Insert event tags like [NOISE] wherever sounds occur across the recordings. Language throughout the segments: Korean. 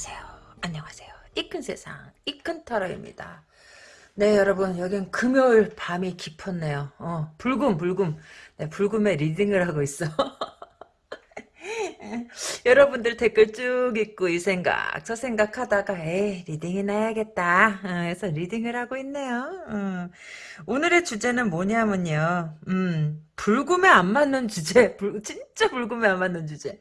안녕하세요. 안녕하세요. 이큰 세상, 이큰 타로입니다. 네, 여러분, 여긴 금요일 밤이 깊었네요. 어, 불금, 불금. 네, 불금에 reading을 하고 있어. [LAUGHS] 여러분들 댓글 쭉 읽고 이 생각 저 생각 하다가 에이 reading이나 해야겠다 해서 reading을 하고 있네요 음. 오늘의 주제는 뭐냐면요 음, 불금에 안 맞는 주제 불, 진짜 불금에 안 맞는 주제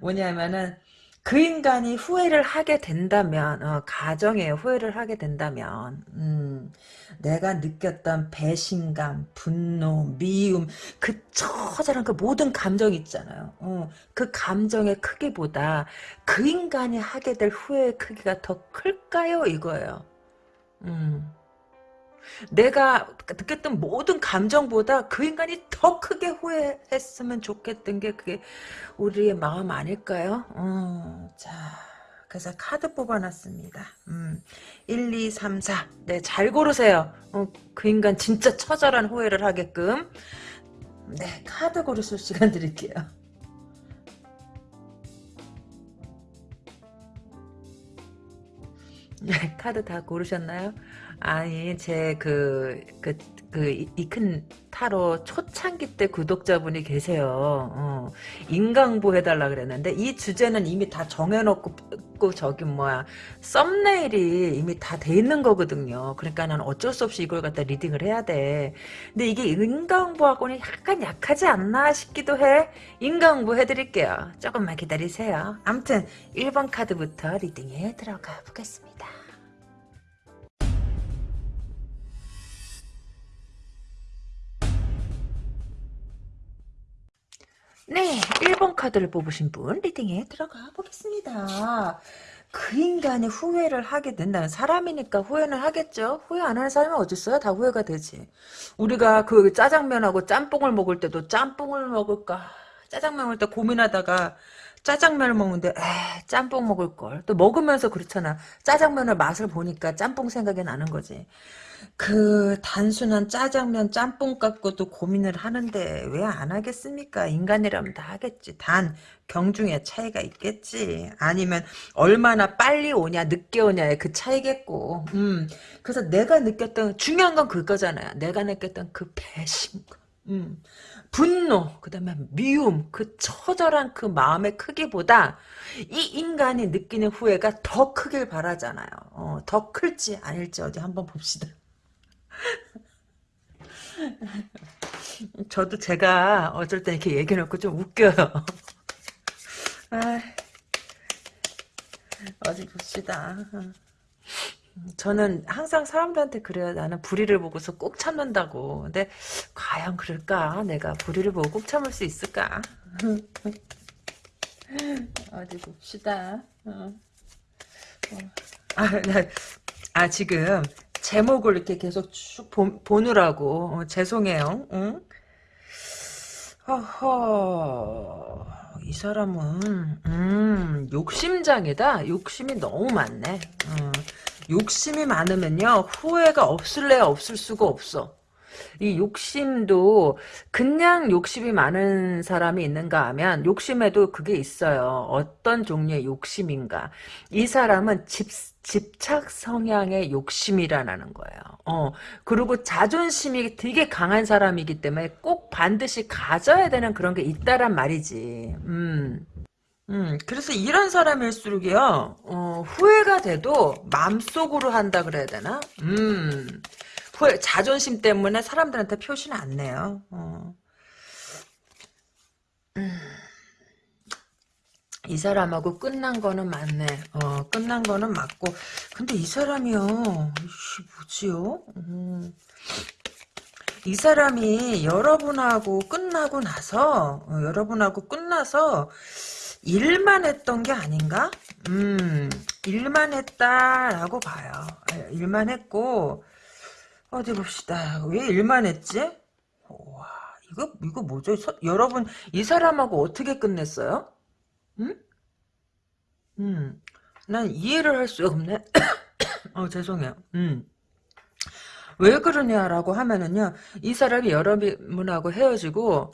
뭐냐면은 그 인간이 후회를 하게 된다면 어, 가정에 후회를 하게 된다면 음, 내가 느꼈던 배신감, 분노, 미움 그 처절한 그 모든 감정 있잖아요. 어, 그 감정의 크기보다 그 인간이 하게 될 후회의 크기가 더 클까요? 이거예요. 음. 내가 느꼈던 모든 감정보다 그 인간이 더 크게 후회했으면 좋겠던 게 그게 우리의 마음 아닐까요? 어, 자, 그래서 카드 뽑아놨습니다. 음, 1, 2, 3, 4. 네, 잘 고르세요. 어, 그 인간 진짜 처절한 후회를 하게끔. 네, 카드 고르실 시간 드릴게요. [LAUGHS] 네, 카드 다 고르셨나요? 아니 제그그그 이큰 타로 초창기 때 구독자분이 계세요. 어, 인강보 해달라 그랬는데 이 주제는 이미 다 정해놓고 저기 뭐야 썸네일이 이미 다 돼 있는 거거든요. 그러니까 는 어쩔 수 없이 이걸 갖다 리딩을 해야 돼. 근데 이게 인강보하고는 약간 약하지 않나 싶기도 해. 인강보 해드릴게요. 조금만 기다리세요. 암튼 1번 카드부터 리딩에 들어가 보겠습니다. 네, 1번 카드를 뽑으신 분 리딩에 들어가 보겠습니다. 그 인간이 후회를 하게 된다면 사람이니까 후회는 하겠죠. 후회 안 하는 사람이 어딨어요? 다 후회가 되지. 우리가 그 짜장면하고 짬뽕을 먹을 때도 짬뽕을 먹을까 짜장면 먹을 때 고민하다가 짜장면을 먹는데 에 짬뽕 먹을 걸. 또 먹으면서 그렇잖아. 짜장면을 맛을 보니까 짬뽕 생각이 나는 거지. 그 단순한 짜장면 짬뽕 갖고도 고민을 하는데 왜 안 하겠습니까? 인간이라면 다 하겠지. 단 경중의 차이가 있겠지. 아니면 얼마나 빨리 오냐 늦게 오냐의 그 차이겠고. 음. 그래서 내가 느꼈던 중요한 건 그거잖아요. 내가 느꼈던 그 배신감. 음. 분노, 그 다음에 미움, 그 처절한 그 마음의 크기보다 이 인간이 느끼는 후회가 더 크길 바라잖아요. 어, 더 클지 아닐지 어디 한번 봅시다. [LAUGHS] 저도 제가 어쩔 때 이렇게 얘기해놓고 좀 웃겨요. [LAUGHS] 아, 어디 봅시다. 저는 항상 사람들한테 그래요. 나는 불의를 보고서 꼭 참는다고. 근데 과연 그럴까? 내가 불의를 보고 꼭 참을 수 있을까? [LAUGHS] 어디 봅시다. 어. 어. 아, 아, 지금 제목을 이렇게 계속 쭉 보, 느라고 어, 죄송해요. 응? 허허 이 사람은 음, 욕심장이다. 욕심이 너무 많네. 어, 욕심이 많으면요 후회가 없을래야 없을 수가 없어. 이 욕심도 그냥 욕심이 많은 사람이 있는가 하면 욕심에도 그게 있어요. 어떤 종류의 욕심인가. 이 사람은 집, 집착 성향의 욕심이라는 거예요. 어, 그리고 자존심이 되게 강한 사람이기 때문에 꼭 반드시 가져야 되는 그런 게 있다란 말이지. 음. 음, 그래서 이런 사람일수록이요, 어, 후회가 돼도 마음속으로 한다 그래야 되나? 음, 자존심 때문에 사람들한테 표시는 안 내요. 어. 음. 이 사람하고 끝난 거는 맞네. 어, 끝난 거는 맞고. 근데 이 사람이요. 이씨, 뭐지요? 음. 이 사람이 여러분하고 끝나고 나서, 어, 여러분하고 끝나서 일만 했던 게 아닌가? 음, 일만 했다라고 봐요. 아, 일만 했고, 어디 봅시다. 왜 일만 했지? 와, 이거, 이거 뭐죠? 서, 여러분, 이 사람하고 어떻게 끝냈어요? 응? 음, 난 이해를 할 수가 없네. [COUGHS] 어, 죄송해요. 음. 왜 그러냐라고 하면은요, 이 사람이 여러분하고 헤어지고,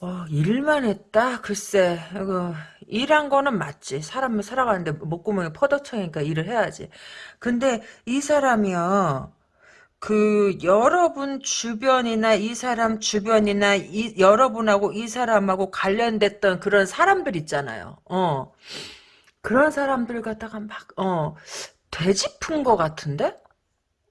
어, 일만 했다? 글쎄, 이거, 일한 거는 맞지. 사람은 살아가는데 목구멍이 퍼덕청이니까 일을 해야지. 근데 이 사람이요, 그, 여러분 주변이나 이 사람 주변이나 이, 여러분하고 이 사람하고 관련됐던 그런 사람들 있잖아요. 어. 그런 사람들 갖다가 막, 어, 되짚은 것 같은데?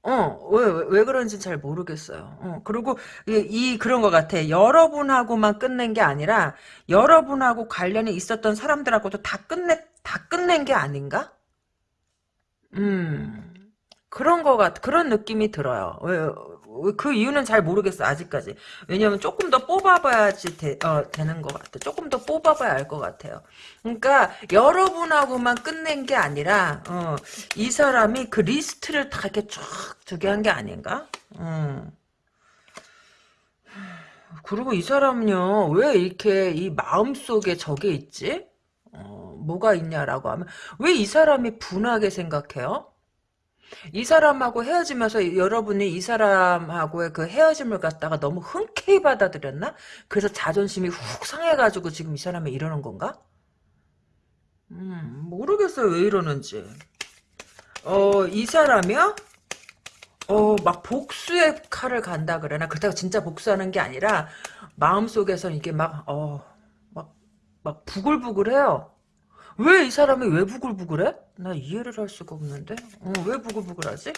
어, 왜, 왜, 왜 그런지 잘 모르겠어요. 어, 그리고 이, 이 그런 것 같아. 여러분하고만 끝낸 게 아니라 여러분하고 관련이 있었던 사람들하고도 다 끝내, 다 끝낸 게 아닌가? 음, 그런 거 같, 그런 느낌이 들어요. 그 이유는 잘 모르겠어, 아직까지. 왜냐면 조금 더 뽑아봐야지 되, 어, 되는 것 같아. 조금 더 뽑아봐야 알 것 같아요. 그러니까, 여러분하고만 끝낸 게 아니라, 어, 이 사람이 그 리스트를 다 이렇게 쫙 두게 한 게 아닌가? 음. 그리고 이 사람은요, 왜 이렇게 이 마음속에 저게 있지? 어, 뭐가 있냐라고 하면, 왜 이 사람이 분하게 생각해요? 이 사람하고 헤어지면서 여러분이 이 사람하고의 그 헤어짐을 갖다가 너무 흔쾌히 받아들였나? 그래서 자존심이 훅 상해가지고 지금 이 사람이 이러는 건가? 음, 모르겠어요. 왜 이러는지. 어, 이 사람이요? 어, 막 복수의 칼을 간다 그러나? 그렇다고 진짜 복수하는 게 아니라, 마음속에서 이게 막, 어, 막, 막 부글부글해요. 왜 이 사람이 왜 부글부글해? 나 이해를 할 수가 없는데? 어, 왜 부글부글하지?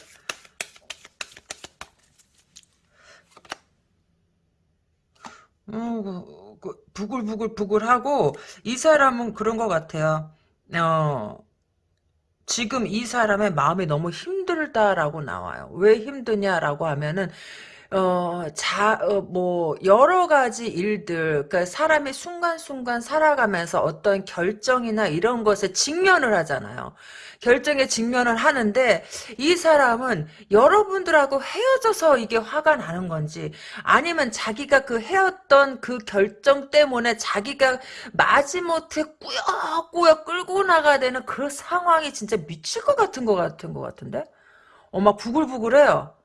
어, 그, 그, 부글부글부글하고, 이 사람은 그런 것 같아요. 어, 지금 이 사람의 마음이 너무 힘들다라고 나와요. 왜 힘드냐라고 하면은 어, 자, 어, 뭐, 여러 가지 일들, 그러니까 사람이 순간순간 살아가면서 어떤 결정이나 이런 것에 직면을 하잖아요. 결정에 직면을 하는데, 이 사람은 여러분들하고 헤어져서 이게 화가 나는 건지, 아니면 자기가 그 헤었던 그 결정 때문에 자기가 마지못해 꾸역꾸역 끌고 나가야 되는 그 상황이 진짜 미칠 것 같은 것 같은 것 같은데? 어, 막 부글부글해요.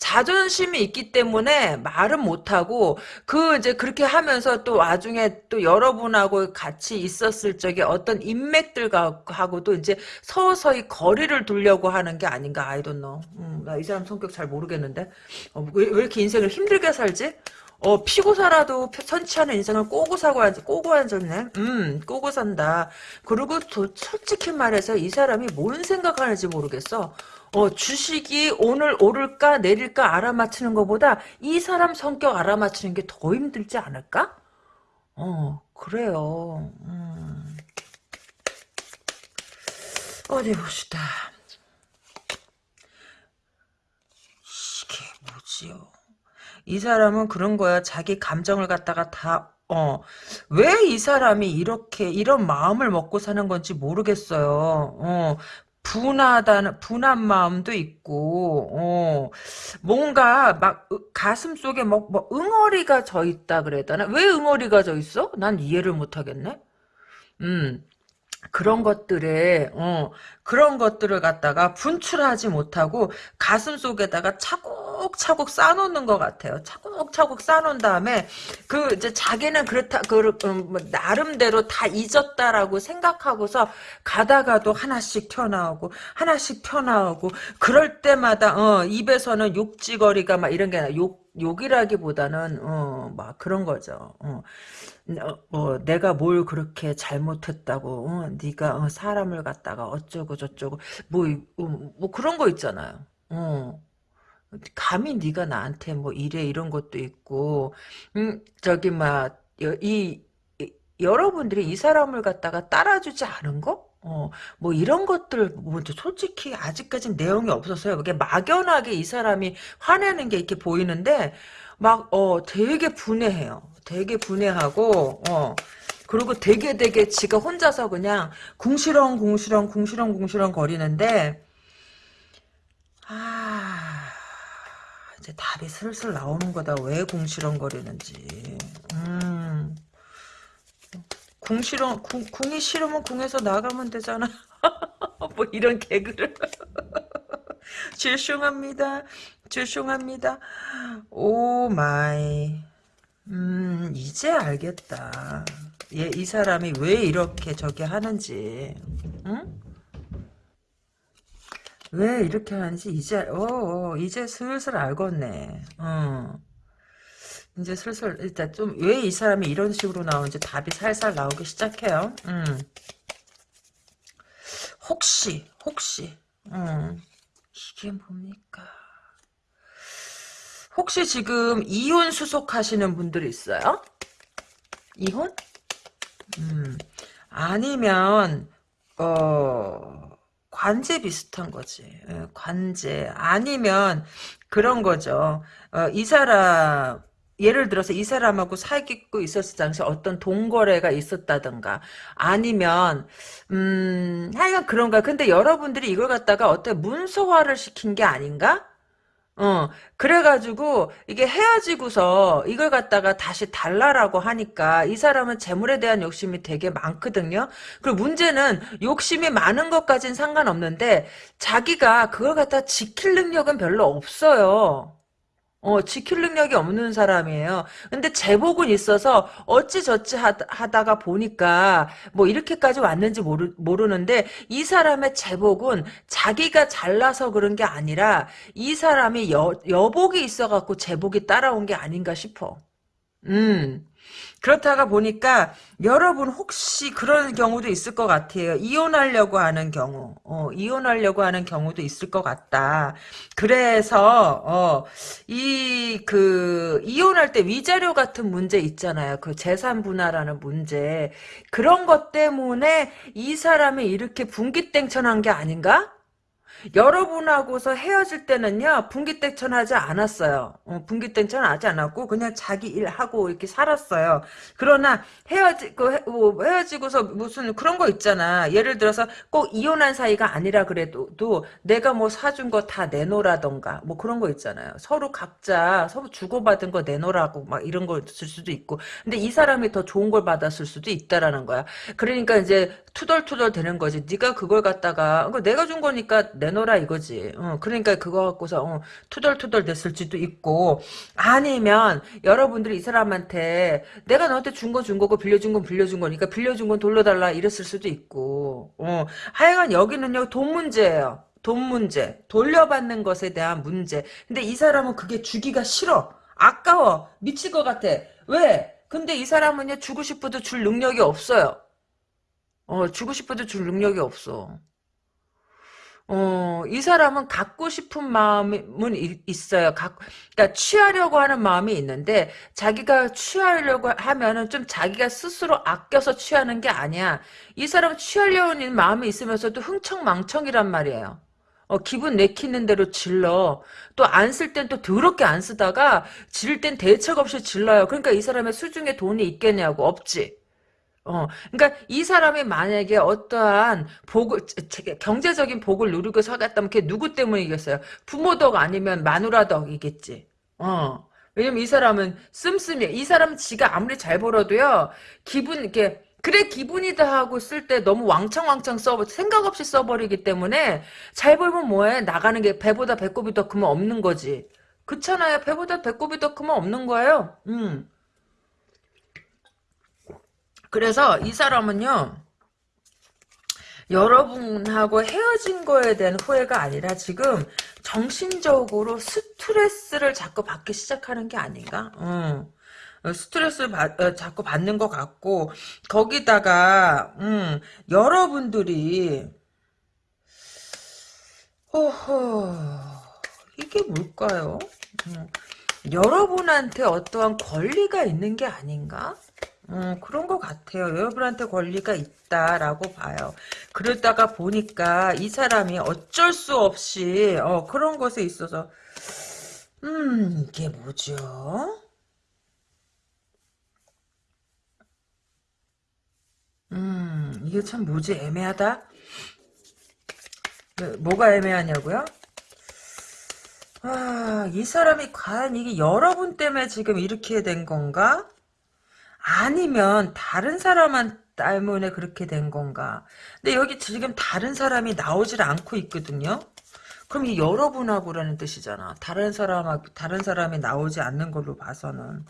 자존심이 있기 때문에 말은 못하고 그 이제 그렇게 하면서 또 나중에 또 여러분하고 같이 있었을 적에 어떤 인맥들과 하고도 이제 서서히 거리를 두려고 하는 게 아닌가 don't know. 음, 나이 사람 성격 잘 모르겠는데 어, 왜, 왜 이렇게 인생을 힘들게 살지? 어, 피고 살아도 않은 인생을 꼬고 사고 앉, 꼬고 앉았네. 음, 꼬고 산다. 그리고 또 솔직히 말해서 이 사람이 뭔 생각하는지 모르겠어. 어, 주식이 오늘 오를까 내릴까 알아맞히는 것보다 이 사람 성격 알아맞히는 게 더 힘들지 않을까? 어, 그래요. 음. 어디 봅시다. 이게 뭐지요? 이 사람은 그런 거야. 자기 감정을 갖다가 다, 어, 왜 이 사람이 이렇게, 이런 마음을 먹고 사는 건지 모르겠어요. 어, 분하다는 분한 마음도 있고 어, 뭔가 막 가슴 속에 뭐, 뭐 응어리가 져 있다 그래야 되나? 왜 응어리가 져 있어? 난 이해를 못 하겠네. 음. 그런 것들에 어, 그런 것들을 갖다가 분출하지 못하고 가슴 속에다가 차곡차곡 쌓아놓는 것 같아요. 차곡차곡 쌓아놓은 다음에 그 이제 자기는 그렇다 그 음, 뭐 나름대로 다 잊었다라고 생각하고서 가다가도 하나씩 튀어나오고 하나씩 튀어나오고 그럴 때마다 어, 입에서는 욕지거리가 막 이런 게 아니라 욕 욕이라기보다는 어, 막 그런 거죠. 어. 어, 어, 내가 뭘 그렇게 잘못했다고 어, 네가 어, 사람을 갖다가 어쩌고 저쩌고 뭐, 어, 뭐 그런 거 있잖아요. 어. 감히 네가 나한테 뭐 이래 이런 것도 있고 음 저기 막이 여러분들이 이 사람을 갖다가 따라주지 않은 거? 어, 뭐 이런 것들 뭐 솔직히 아직까진 내용이 없어서요. 이게 막연하게 이 사람이 화내는 게 이렇게 보이는데 막 어 되게 분해해요. 되게 분해하고 어 그리고 되게 되게 지가 혼자서 그냥 궁시렁 궁시렁 궁시렁 궁시렁 거리는데 아 이제 답이 슬슬 나오는 거다 왜 궁시렁 거리는지 음 궁시렁 궁, 궁이 싫으면 궁에서 나가면 되잖아 [LAUGHS] 뭐 이런 개그를 [LAUGHS] 죄송합니다 죄송합니다 oh my 음, 이제 알겠다. 얘, 이 사람이 왜 이렇게 저기 하는지, 응? 왜 이렇게 하는지 이제, 어, 어 이제 슬슬 알겠네. 어. 이제 슬슬, 일단 좀, 왜 이 사람이 이런 식으로 나오는지 답이 살살 나오기 시작해요. 음. 혹시, 혹시, 음. 이게 뭡니까? 혹시 지금 이혼 수속하시는 분들 있어요? 이혼? 음, 아니면 어 관제 비슷한 거지. 예, 관제 아니면 그런 거죠. 어, 이 사람 예를 들어서 이 사람하고 사귀고 있었을 당시 어떤 동거래가 있었다든가 아니면 음 하여간 그런가. 근데 여러분들이 이걸 갖다가 어떤 문서화를 시킨 게 아닌가? 어, 그래가지고, 이게 헤어지고서 이걸 갖다가 다시 달라라고 하니까 이 사람은 재물에 대한 욕심이 되게 많거든요? 그리고 문제는 욕심이 많은 것까진 상관없는데, 자기가 그걸 갖다 지킬 능력은 별로 없어요. 어, 지킬 능력이 없는 사람이에요. 근데 제복은 있어서 어찌저찌 하다가 보니까 뭐 이렇게까지 왔는지 모르, 모르는데 이 사람의 제복은 자기가 잘나서 그런 게 아니라 이 사람이 여, 여복이 있어갖고 제복이 따라온 게 아닌가 싶어. 음. 그렇다가 보니까 여러분 혹시 그런 경우도 있을 것 같아요. 이혼하려고 하는 경우, 어, 이혼하려고 하는 경우도 있을 것 같다. 그래서 어, 이 그 이혼할 때 위자료 같은 문제 있잖아요. 그 재산 분할하는 문제 그런 것 때문에 이 사람이 이렇게 분기땡천한 게 아닌가? 여러분하고서 헤어질 때는요 분기땡천 하지 않았어요. 어, 분기땡천 하지 않았고 그냥 자기 일하고 이렇게 살았어요. 그러나 헤어지고 뭐 헤어지고서 무슨 그런 거 있잖아. 예를 들어서 꼭 이혼한 사이가 아니라 그래도 내가 뭐 사준 거 다 내놓으라던가 뭐 그런 거 있잖아요. 서로 각자 서로 주고받은 거 내놓으라고 막 이런 거쓸 수도 있고 근데 이 사람이 더 좋은 걸 받았을 수도 있다라는 거야. 그러니까 이제 투덜투덜 되는 거지. 네가 그걸 갖다가 내가 준 거니까 내놓으라 이거지. 어, 그러니까 그거 갖고서 어, 투덜투덜 됐을지도 있고. 아니면 여러분들이 이 사람한테 내가 너한테 준건준 거고 빌려준 건 빌려준 거니까 빌려준 건 돌려달라 이랬을 수도 있고. 어, 하여간 여기는요 돈 문제예요. 돈 문제. 돌려받는 것에 대한 문제. 근데 이 사람은 그게 주기가 싫어. 아까워. 미칠 것 같아. 왜? 근데 이 사람은요 주고 싶어도 줄 능력이 없어요 어, 주고 싶어도 줄 능력이 없어. 어, 이 사람은 갖고 싶은 마음은 있어요. 갖, 그러니까 취하려고 하는 마음이 있는데 자기가 취하려고 하면은 좀 자기가 스스로 아껴서 취하는 게 아니야. 이 사람은 취하려는 마음이 있으면서도 흥청망청이란 말이에요. 어, 기분 내키는 대로 질러. 또 안 쓸 땐 또 더럽게 안 쓰다가 지를 땐 대책 없이 질러요. 그러니까 이 사람의 수중에 돈이 있겠냐고. 없지. 어, 그러니까 이 사람이 만약에 어떠한 복을 경제적인 복을 누리고 살았다면 그게 누구 때문이겠어요? 부모 덕 아니면 마누라 덕이겠지. 어. 왜냐면 이 사람은 씀씀이야. 이 사람은 지가 아무리 잘 벌어도요. 기분 이렇게 그래 기분이다 하고 쓸 때 너무 왕창왕창 써 생각 없이 써버리기 때문에 잘 벌면 뭐해 나가는 게 배보다 배꼽이 더 크면 없는 거지. 그렇잖아요. 배보다 배꼽이 더 크면 없는 거예요. 음. 그래서 이 사람은요. 여러분하고 헤어진 거에 대한 후회가 아니라 지금 정신적으로 스트레스를 자꾸 받기 시작하는 게 아닌가? 음. 스트레스를 받, 어, 자꾸 받는 것 같고 거기다가 음, 여러분들이 호호 이게 뭘까요? 음, 여러분한테 어떠한 권리가 있는 게 아닌가? 음, 그런 것 같아요. 여러분한테 권리가 있다라고 봐요. 그러다가 보니까 이 사람이 어쩔 수 없이 어, 그런 것에 있어서 음 이게 뭐죠? 음 이게 참 뭐지 애매하다. 네, 뭐가 애매하냐고요? 아, 이 사람이 과연 이게 여러분 때문에 지금 이렇게 된 건가? 아니면 다른 사람한 때문에 그렇게 된 건가. 근데 여기 지금 다른 사람이 나오질 않고 있거든요. 그럼 이 여러분하고라는 뜻이잖아. 다른 사람하고 다른 사람이 나오지 않는 걸로 봐서는.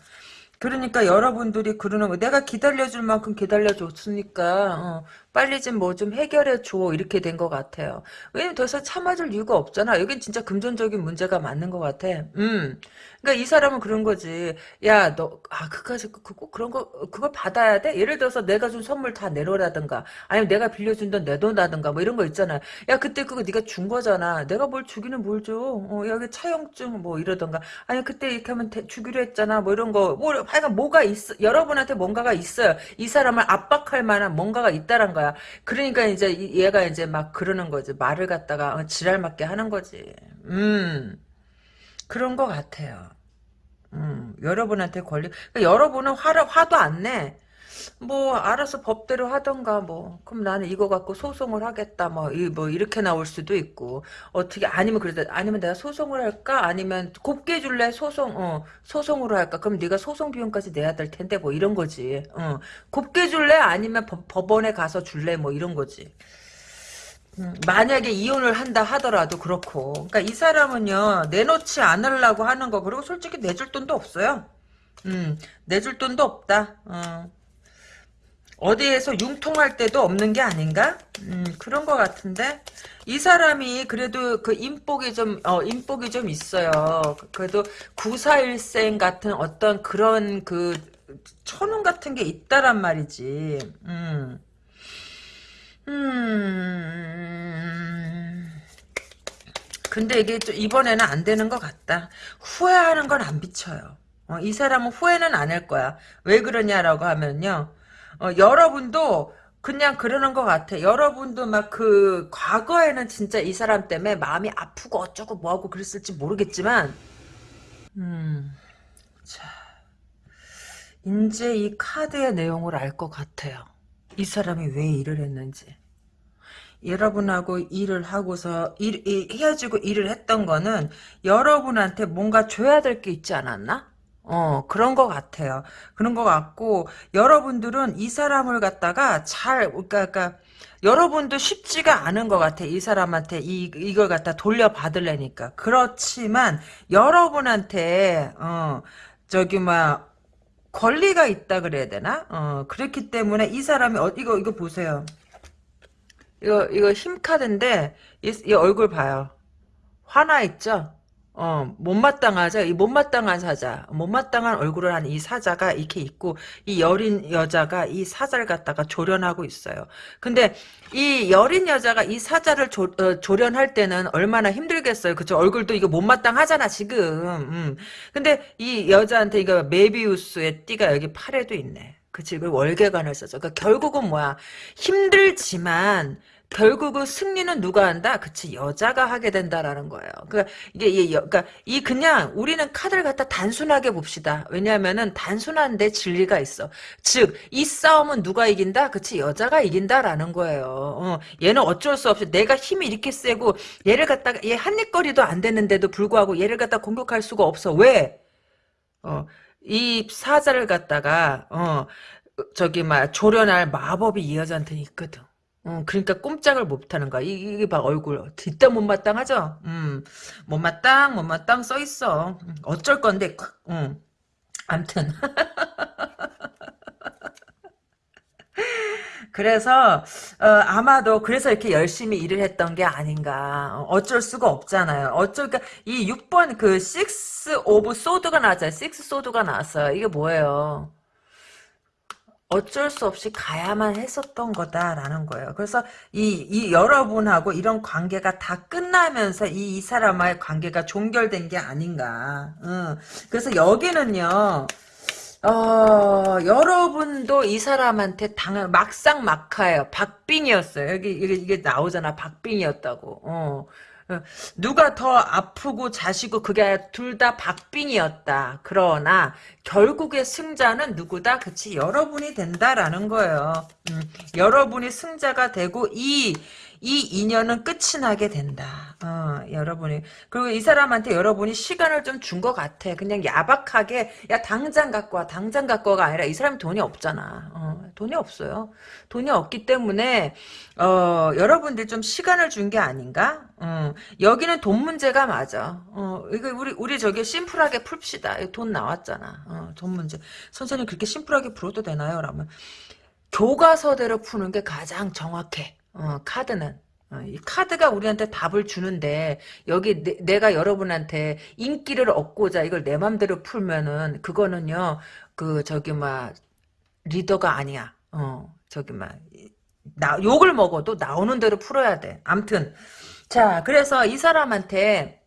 그러니까 여러분들이 그러는 거 내가 기다려줄 만큼 기다려줬으니까 어, 빨리 좀 뭐 좀 해결해 줘 이렇게 된 것 같아요. 왜냐면 더 이상 참아줄 이유가 없잖아. 여긴 진짜 금전적인 문제가 맞는 것 같아. 음. 그러니까 이 사람은 그런 거지. 야, 너, 아, 그까지, 그, 그, 그런 거, 그걸 받아야 돼? 예를 들어서 내가 준 선물 다 내놓으라든가, 아니면 내가 빌려준 돈 내놓으라든가, 뭐 이런 거 있잖아. 야, 그때 그거 네가 준 거잖아. 내가 뭘 주기는 뭘 줘. 어, 여기 차용증 뭐 이러던가. 아니, 그때 이렇게 하면 대, 주기로 했잖아. 뭐 이런 거. 뭐, 하여간 뭐가 있어. 여러분한테 뭔가가 있어요. 이 사람을 압박할 만한 뭔가가 있다란 거 야. 그러니까 이제 얘가 이제 막 그러는 거지. 말을 갖다가 어, 지랄 맞게 하는 거지. 음. 그런 것 같아요. 음, 여러분한테 권리, 그러니까 여러분은 화를, 화도 안 내. 뭐, 알아서 법대로 하던가, 뭐. 그럼 나는 이거 갖고 소송을 하겠다, 뭐, 이, 뭐, 이렇게 나올 수도 있고. 어떻게, 아니면 그러다, 아니면 내가 소송을 할까? 아니면 곱게 줄래? 소송, 어, 소송으로 할까? 그럼 네가 소송 비용까지 내야 될 텐데, 뭐, 이런 거지. 어, 곱게 줄래? 아니면 법, 법원에 가서 줄래? 뭐, 이런 거지. 음, 만약에 이혼을 한다 하더라도 그렇고 그러니까 이 사람은요 내놓지 않으려고 하는 거 그리고 솔직히 내줄 돈도 없어요 음 내줄 돈도 없다 어. 어디에서 융통할 때도 없는 게 아닌가 음 그런 거 같은데 이 사람이 그래도 그 인복이 좀 어, 인복이 좀 있어요 그래도 구사일생 같은 어떤 그런 그 천운 같은 게 있다란 말이지 음 음. 근데 이게 좀 이번에는 안 되는 것 같다. 후회하는 건 안 비쳐요. 어, 이 사람은 후회는 안 할 거야. 왜 그러냐라고 하면요. 어, 여러분도 그냥 그러는 것 같아. 여러분도 막 그 과거에는 진짜 이 사람 때문에 마음이 아프고 어쩌고 뭐하고 그랬을지 모르겠지만 음, 자, 이제 이 카드의 내용을 알 것 같아요. 이 사람이 왜 일을 했는지. 여러분하고 일을 하고서 일, 일, 헤어지고 일을 했던 거는 여러분한테 뭔가 줘야 될 게 있지 않았나? 어 그런 것 같아요. 그런 것 같고 여러분들은 이 사람을 갖다가 잘 그러니까, 그러니까 여러분도 쉽지가 않은 것 같아. 이 사람한테 이 이걸 갖다 돌려받으려니까. 그렇지만 여러분한테 어 저기 막 권리가 있다 그래야 되나? 어 그렇기 때문에 이 사람이 어 이거 이거 보세요. 이거 이거 힘 카드인데 이, 이 얼굴 봐요. 화나 있죠? 어, 못마땅하죠? 이 못마땅한 사자, 못마땅한 얼굴을 한 이 사자가 이렇게 있고, 이 여린 여자가 이 사자를 갖다가 조련하고 있어요. 근데 이 여린 여자가 이 사자를 조, 어, 조련할 때는 얼마나 힘들겠어요. 그쵸? 얼굴도 이거 못마땅하잖아, 지금. 음. 근데 이 여자한테 이거 메비우스의 띠가 여기 팔에도 있네. 그치? 그 월계관을 써서. 그러니까 결국은 뭐야. 힘들지만, 결국은 승리는 누가 한다? 그치 여자가 하게 된다라는 거예요. 그러니까 이게 이 그러니까 이 그냥 우리는 카드를 갖다 단순하게 봅시다. 왜냐하면은 단순한데 진리가 있어. 즉 이 싸움은 누가 이긴다? 그치 여자가 이긴다라는 거예요. 어, 얘는 어쩔 수 없이 내가 힘이 이렇게 세고 얘를 갖다가 얘 한입거리도 안 되는데도 불구하고 얘를 갖다 공격할 수가 없어. 왜? 어, 이 사자를 갖다가 어 저기 막 조련할 마법이 이 여자한테 있거든. 어, 그러니까 꼼짝을 못하는 거야. 이, 이게 봐 얼굴 뒷담 못마땅하죠. 음, 못마땅 못마땅 써 있어. 음, 어쩔 건데. 음, 암튼 [LAUGHS] 그래서 어, 아마도 그래서 이렇게 열심히 일을 했던 게 아닌가. 어, 어쩔 수가 없잖아요. 어쩔 그러니까 이 6번 그 6 of Swords가 나왔잖아요. 6 Sword가 나왔어요. 이게 뭐예요? 어쩔 수 없이 가야만 했었던 거다라는 거예요. 그래서 이, 이 여러분하고 이런 관계가 다 끝나면서 이, 이 사람과의 관계가 종결된 게 아닌가. 응. 그래서 여기는요. 어, 여러분도 이 사람한테 당 막상 막하예요. 박빙이었어요. 여기 이게, 이게 나오잖아. 박빙이었다고. 어. 어, 누가 더 아프고 자시고 그게 둘 다 박빙이었다. 그러나 결국의 승자는 누구다? 그치 여러분이 된다라는 거예요. 음, 여러분이 승자가 되고 이 이 인연은 끝이 나게 된다. 어, 여러분이 그리고 이 사람한테 여러분이 시간을 좀 준 것 같아. 그냥 야박하게 야 당장 갖고 와, 당장 갖고 와가 아니라 이 사람 돈이 없잖아. 어, 돈이 없어요. 돈이 없기 때문에 어, 여러분들 좀 시간을 준 게 아닌가? 어, 여기는 돈 문제가 맞아. 어, 이거 우리 우리 저기 심플하게 풉시다. 돈 나왔잖아. 어, 돈 문제. 선생님 그렇게 심플하게 풀어도 되나요? 라면 교과서대로 푸는 게 가장 정확해. 어, 카드는. 어, 이 카드가 우리한테 답을 주는데 여기 내, 가 여러분한테 인기를 얻고자 이걸 내 맘대로 풀면은 그거는요 그 저기 막 리더가 아니야. 어 저기 막 나, 욕을 먹어도 나오는 대로 풀어야 돼. 암튼 자 그래서 이 사람한테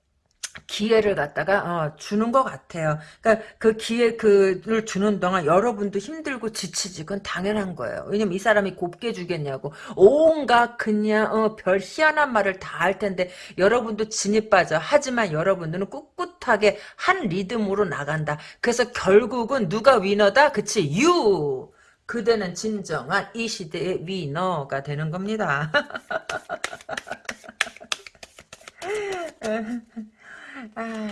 기회를 갖다가 어, 주는 것 같아요. 그러니까 그 기회 그를 주는 동안 여러분도 힘들고 지치지 그건 당연한 거예요. 왜냐면 이 사람이 곱게 주겠냐고 온갖 그냥 어, 별 희한한 말을 다 할 텐데 여러분도 진이 빠져. 하지만 여러분들은 꿋꿋하게 한 리듬으로 나간다. 그래서 결국은 누가 위너다? 그치 유. 그대는 진정한 이 시대의 위너가 되는 겁니다. [LAUGHS] 아,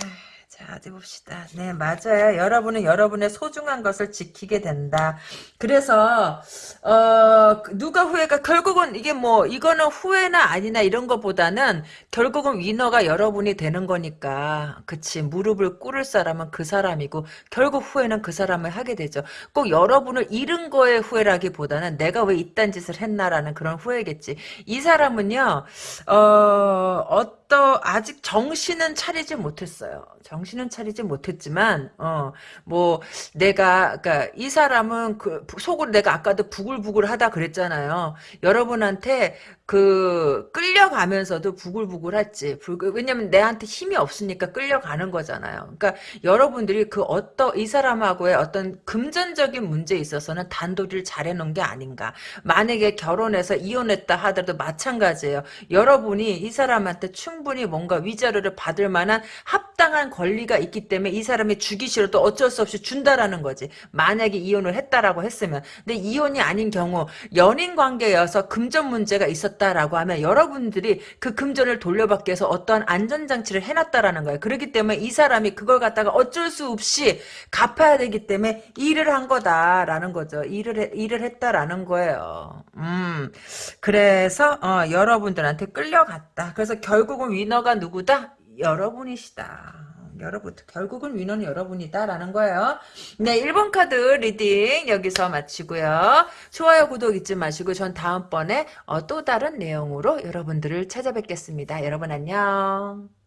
자, 어디 봅시다. 네, 맞아요. 여러분은 여러분의 소중한 것을 지키게 된다. 그래서, 어, 누가 후회가, 결국은 이게 뭐, 이거는 후회나 아니나 이런 것보다는 결국은 위너가 여러분이 되는 거니까. 그치. 무릎을 꿇을 사람은 그 사람이고, 결국 후회는 그 사람을 하게 되죠. 꼭 여러분을 잃은 거에 후회라기보다는 내가 왜 이딴 짓을 했나라는 그런 후회겠지. 이 사람은요, 어, 어 또 아직 정신은 차리지 못했어요. 정신은 차리지 못했지만 어 뭐 내가 그러니까 이 사람은 그 속으로 내가 아까도 부글부글하다 그랬잖아요. 여러분한테 그 끌려가면서도 부글부글했지. 왜냐면 내한테 힘이 없으니까 끌려가는 거잖아요. 그러니까 여러분들이 그 어떤 이 사람하고의 어떤 금전적인 문제에 있어서는 단도리를 잘해 놓은 게 아닌가. 만약에 결혼해서 이혼했다 하더라도 마찬가지예요. 여러분이 이 사람한테 충분히 뭔가 위자료를 받을 만한 합당한 권리가 있기 때문에 이 사람이 주기 싫어도 어쩔 수 없이 준다라는 거지. 만약에 이혼을 했다라고 했으면. 근데 이혼이 아닌 경우 연인 관계여서 금전 문제가 있었다 있다라고 하면 여러분들이 그 금전을 돌려받기 위해서 어떠한 안전장치를 해놨다라는 거예요. 그렇기 때문에 이 사람이 그걸 갖다가 어쩔 수 없이 갚아야 되기 때문에 일을 한 거다라는 거죠. 일을 해, 일을 했다라는 거예요. 음, 그래서 어, 여러분들한테 끌려갔다. 그래서 결국은 winner가 누구다? 여러분이시다. 여러분 결국은 위너는 여러분이다라는 거예요. 네 1번 카드 reading 여기서 마치고요. 좋아요 구독 잊지 마시고 전 다음번에 어, 또 다른 내용으로 여러분들을 찾아뵙겠습니다. 여러분 안녕.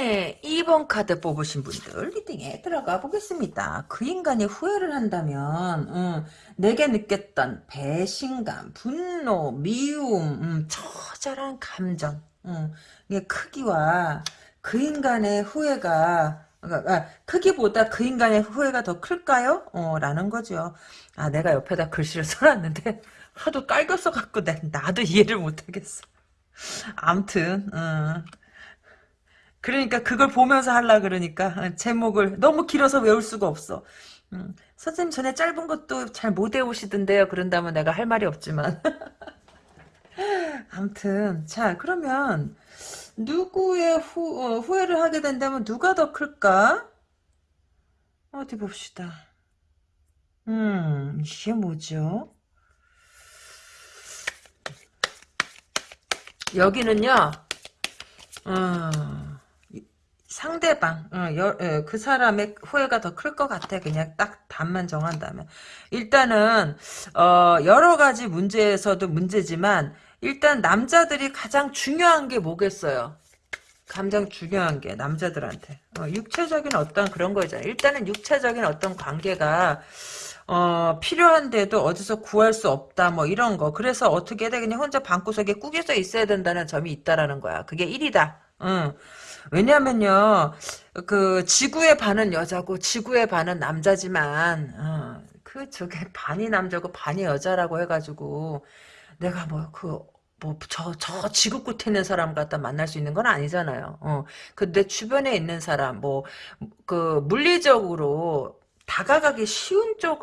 네, 2번 카드 뽑으신 분들 reading에 들어가 보겠습니다. 그 인간이 후회를 한다면 음, 내게 느꼈던 배신감, 분노, 미움, 음, 처절한 감정 음, 이 크기와 그 인간의 후회가 아, 크기보다 그 인간의 후회가 더 클까요? 어, 라는 거죠. 아, 내가 옆에다 글씨를 [LAUGHS] 써놨는데 하도 갈겨서 갖고 나도 이해를 못하겠어. 암튼, 어. 그러니까 그걸 보면서 하려 그러니까 어, 제목을 너무 길어서 외울 수가 없어. 음, 선생님 전에 짧은 것도 잘 못 외우시던데요. 그런다면 내가 할 말이 없지만. [LAUGHS] 아무튼 자 그러면 누구의 후, 어, 후회를 하게 된다면 누가 더 클까? 어디 봅시다. 음 이게 뭐죠? 여기는요. 어, 상대방 어, 여, 예, 그 사람의 후회가 더 클 것 같아 그냥 딱 답만 정한다면 일단은 어, 여러 가지 문제에서도 문제지만 일단 남자들이 가장 중요한 게 뭐겠어요 가장 중요한 게 남자들한테 어, 육체적인 어떤 그런 거잖아요 일단은 육체적인 어떤 관계가 어, 필요한데도 어디서 구할 수 없다, 뭐, 이런 거. 그래서 어떻게 해야 돼? 그냥 혼자 방구석에 꾸겨져 있어야 된다는 점이 있다라는 거야. 그게 1이다. 응. 왜냐면요, 그, 지구의 반은 여자고, 지구의 반은 남자지만, 어, 그, 저게 반이 남자고 반이 여자라고 해가지고, 내가 뭐, 그, 뭐, 저, 저 지구 끝에 있는 사람 갖다 만날 수 있는 건 아니잖아요. 어, 그, 내 주변에 있는 사람, 뭐, 그, 물리적으로, 다가가기 쉬운 쪽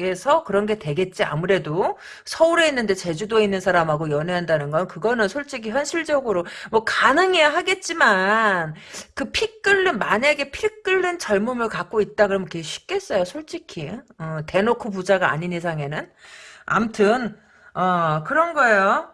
에서 그런 게 되겠지 아무래도 서울에 있는데 제주도에 있는 사람하고 연애한다는 건 그거는 솔직히 현실적으로 뭐 가능해야 하겠지만 그 피 끓는 만약에 피 끓는 젊음을 갖고 있다 그러면 그게 쉽겠어요 솔직히 어, 대놓고 부자가 아닌 이상에는 암튼 어 그런 거예요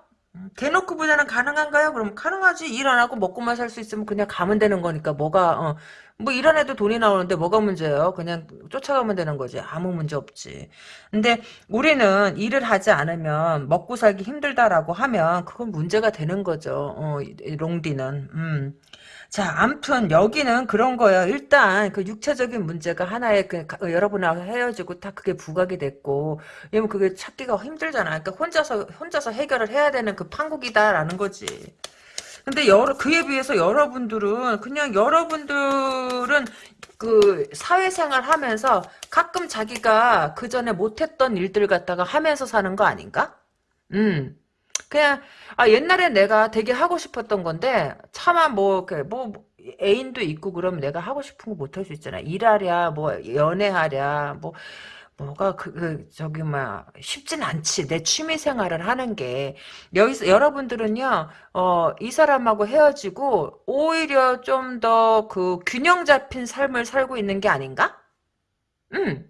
대놓고 부자는 가능한가요? 그럼 가능하지. 일 안 하고 먹고만 살 수 있으면 그냥 가면 되는 거니까 뭐가 어, 뭐일안 해도 돈이 나오는데 뭐가 문제예요? 그냥 쫓아가면 되는 거지. 아무 문제 없지. 근데 우리는 일을 하지 않으면 먹고 살기 힘들다라고 하면 그건 문제가 되는 거죠. 어, 이 롱디는. 음. 자, 암튼 여기는 그런 거예요. 일단 그 육체적인 문제가 하나의 그 가- 여러분하고 헤어지고 다 그게 부각이 됐고, 왜냐면 그게 찾기가 힘들잖아. 그러니까 혼자서 혼자서 해결을 해야 되는 그 판국이다라는 거지. 근데 여러 그에 비해서 여러분들은 그냥 여러분들은 그 사회생활 하면서 가끔 자기가 그 전에 못했던 일들 갖다가 하면서 사는 거 아닌가? 음. 그냥 아 옛날에 내가 되게 하고 싶었던 건데 차마 뭐그뭐 애인도 있고 그러면 내가 하고 싶은 거 못 할 수 있잖아. 일하랴 뭐 연애하랴 뭐 뭐가 그, 그 저기 막 쉽진 않지. 내 취미 생활을 하는 게 여기서 여러분들은요. 어 이 사람하고 헤어지고 오히려 좀 더 그 균형 잡힌 삶을 살고 있는 게 아닌가? 음.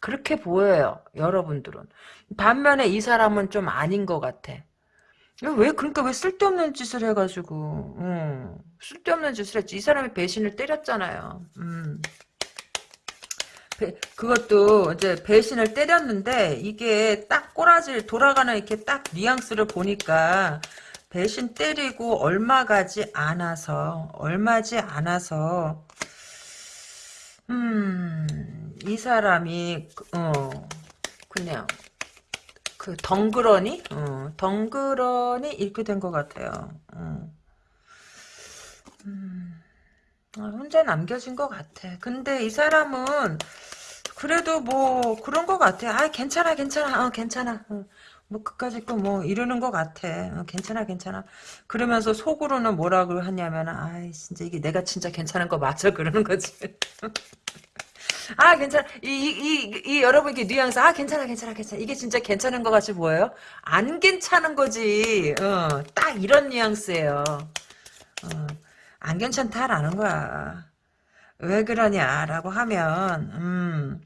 그렇게 보여요. 여러분들은. 반면에 이 사람은 좀 아닌 것 같아. 왜 그러니까 왜 쓸데없는 짓을 해가지고 음, 쓸데없는 짓을 했지 이 사람이 배신을 때렸잖아요 음. 배- 그것도 이제 배신을 때렸는데 이게 딱 꼬라지 돌아가는 이렇게 딱 뉘앙스를 보니까 배신 때리고 얼마 가지 않아서 얼마지 않아서 음이 사람이 어 그냥 그 덩그러니 어, 덩그러니 이렇게 된 것 같아요. 어. 음, 아, 혼자 남겨진 것 같아. 근데 이 사람은 그래도 뭐 그런 것 같아. 아 괜찮아 괜찮아 어 괜찮아. 어, 뭐 그까짓 거뭐 이러는 것 같아. 어, 괜찮아 괜찮아. 그러면서 속으로는 뭐라고 하냐면 아 진짜 이게 내가 진짜 괜찮은 거 맞아 그러는 거지. [LAUGHS] 아, 괜찮아. 이, 이, 이, 이 여러분 이게 뉘앙스. 아, 괜찮아, 괜찮아, 괜찮아. 이게 진짜 괜찮은 것 같이 보여요? 안 괜찮은 거지. 어, 딱 이런 뉘앙스예요. 어, 안 괜찮다라는 거야. 왜 그러냐라고 하면, 음,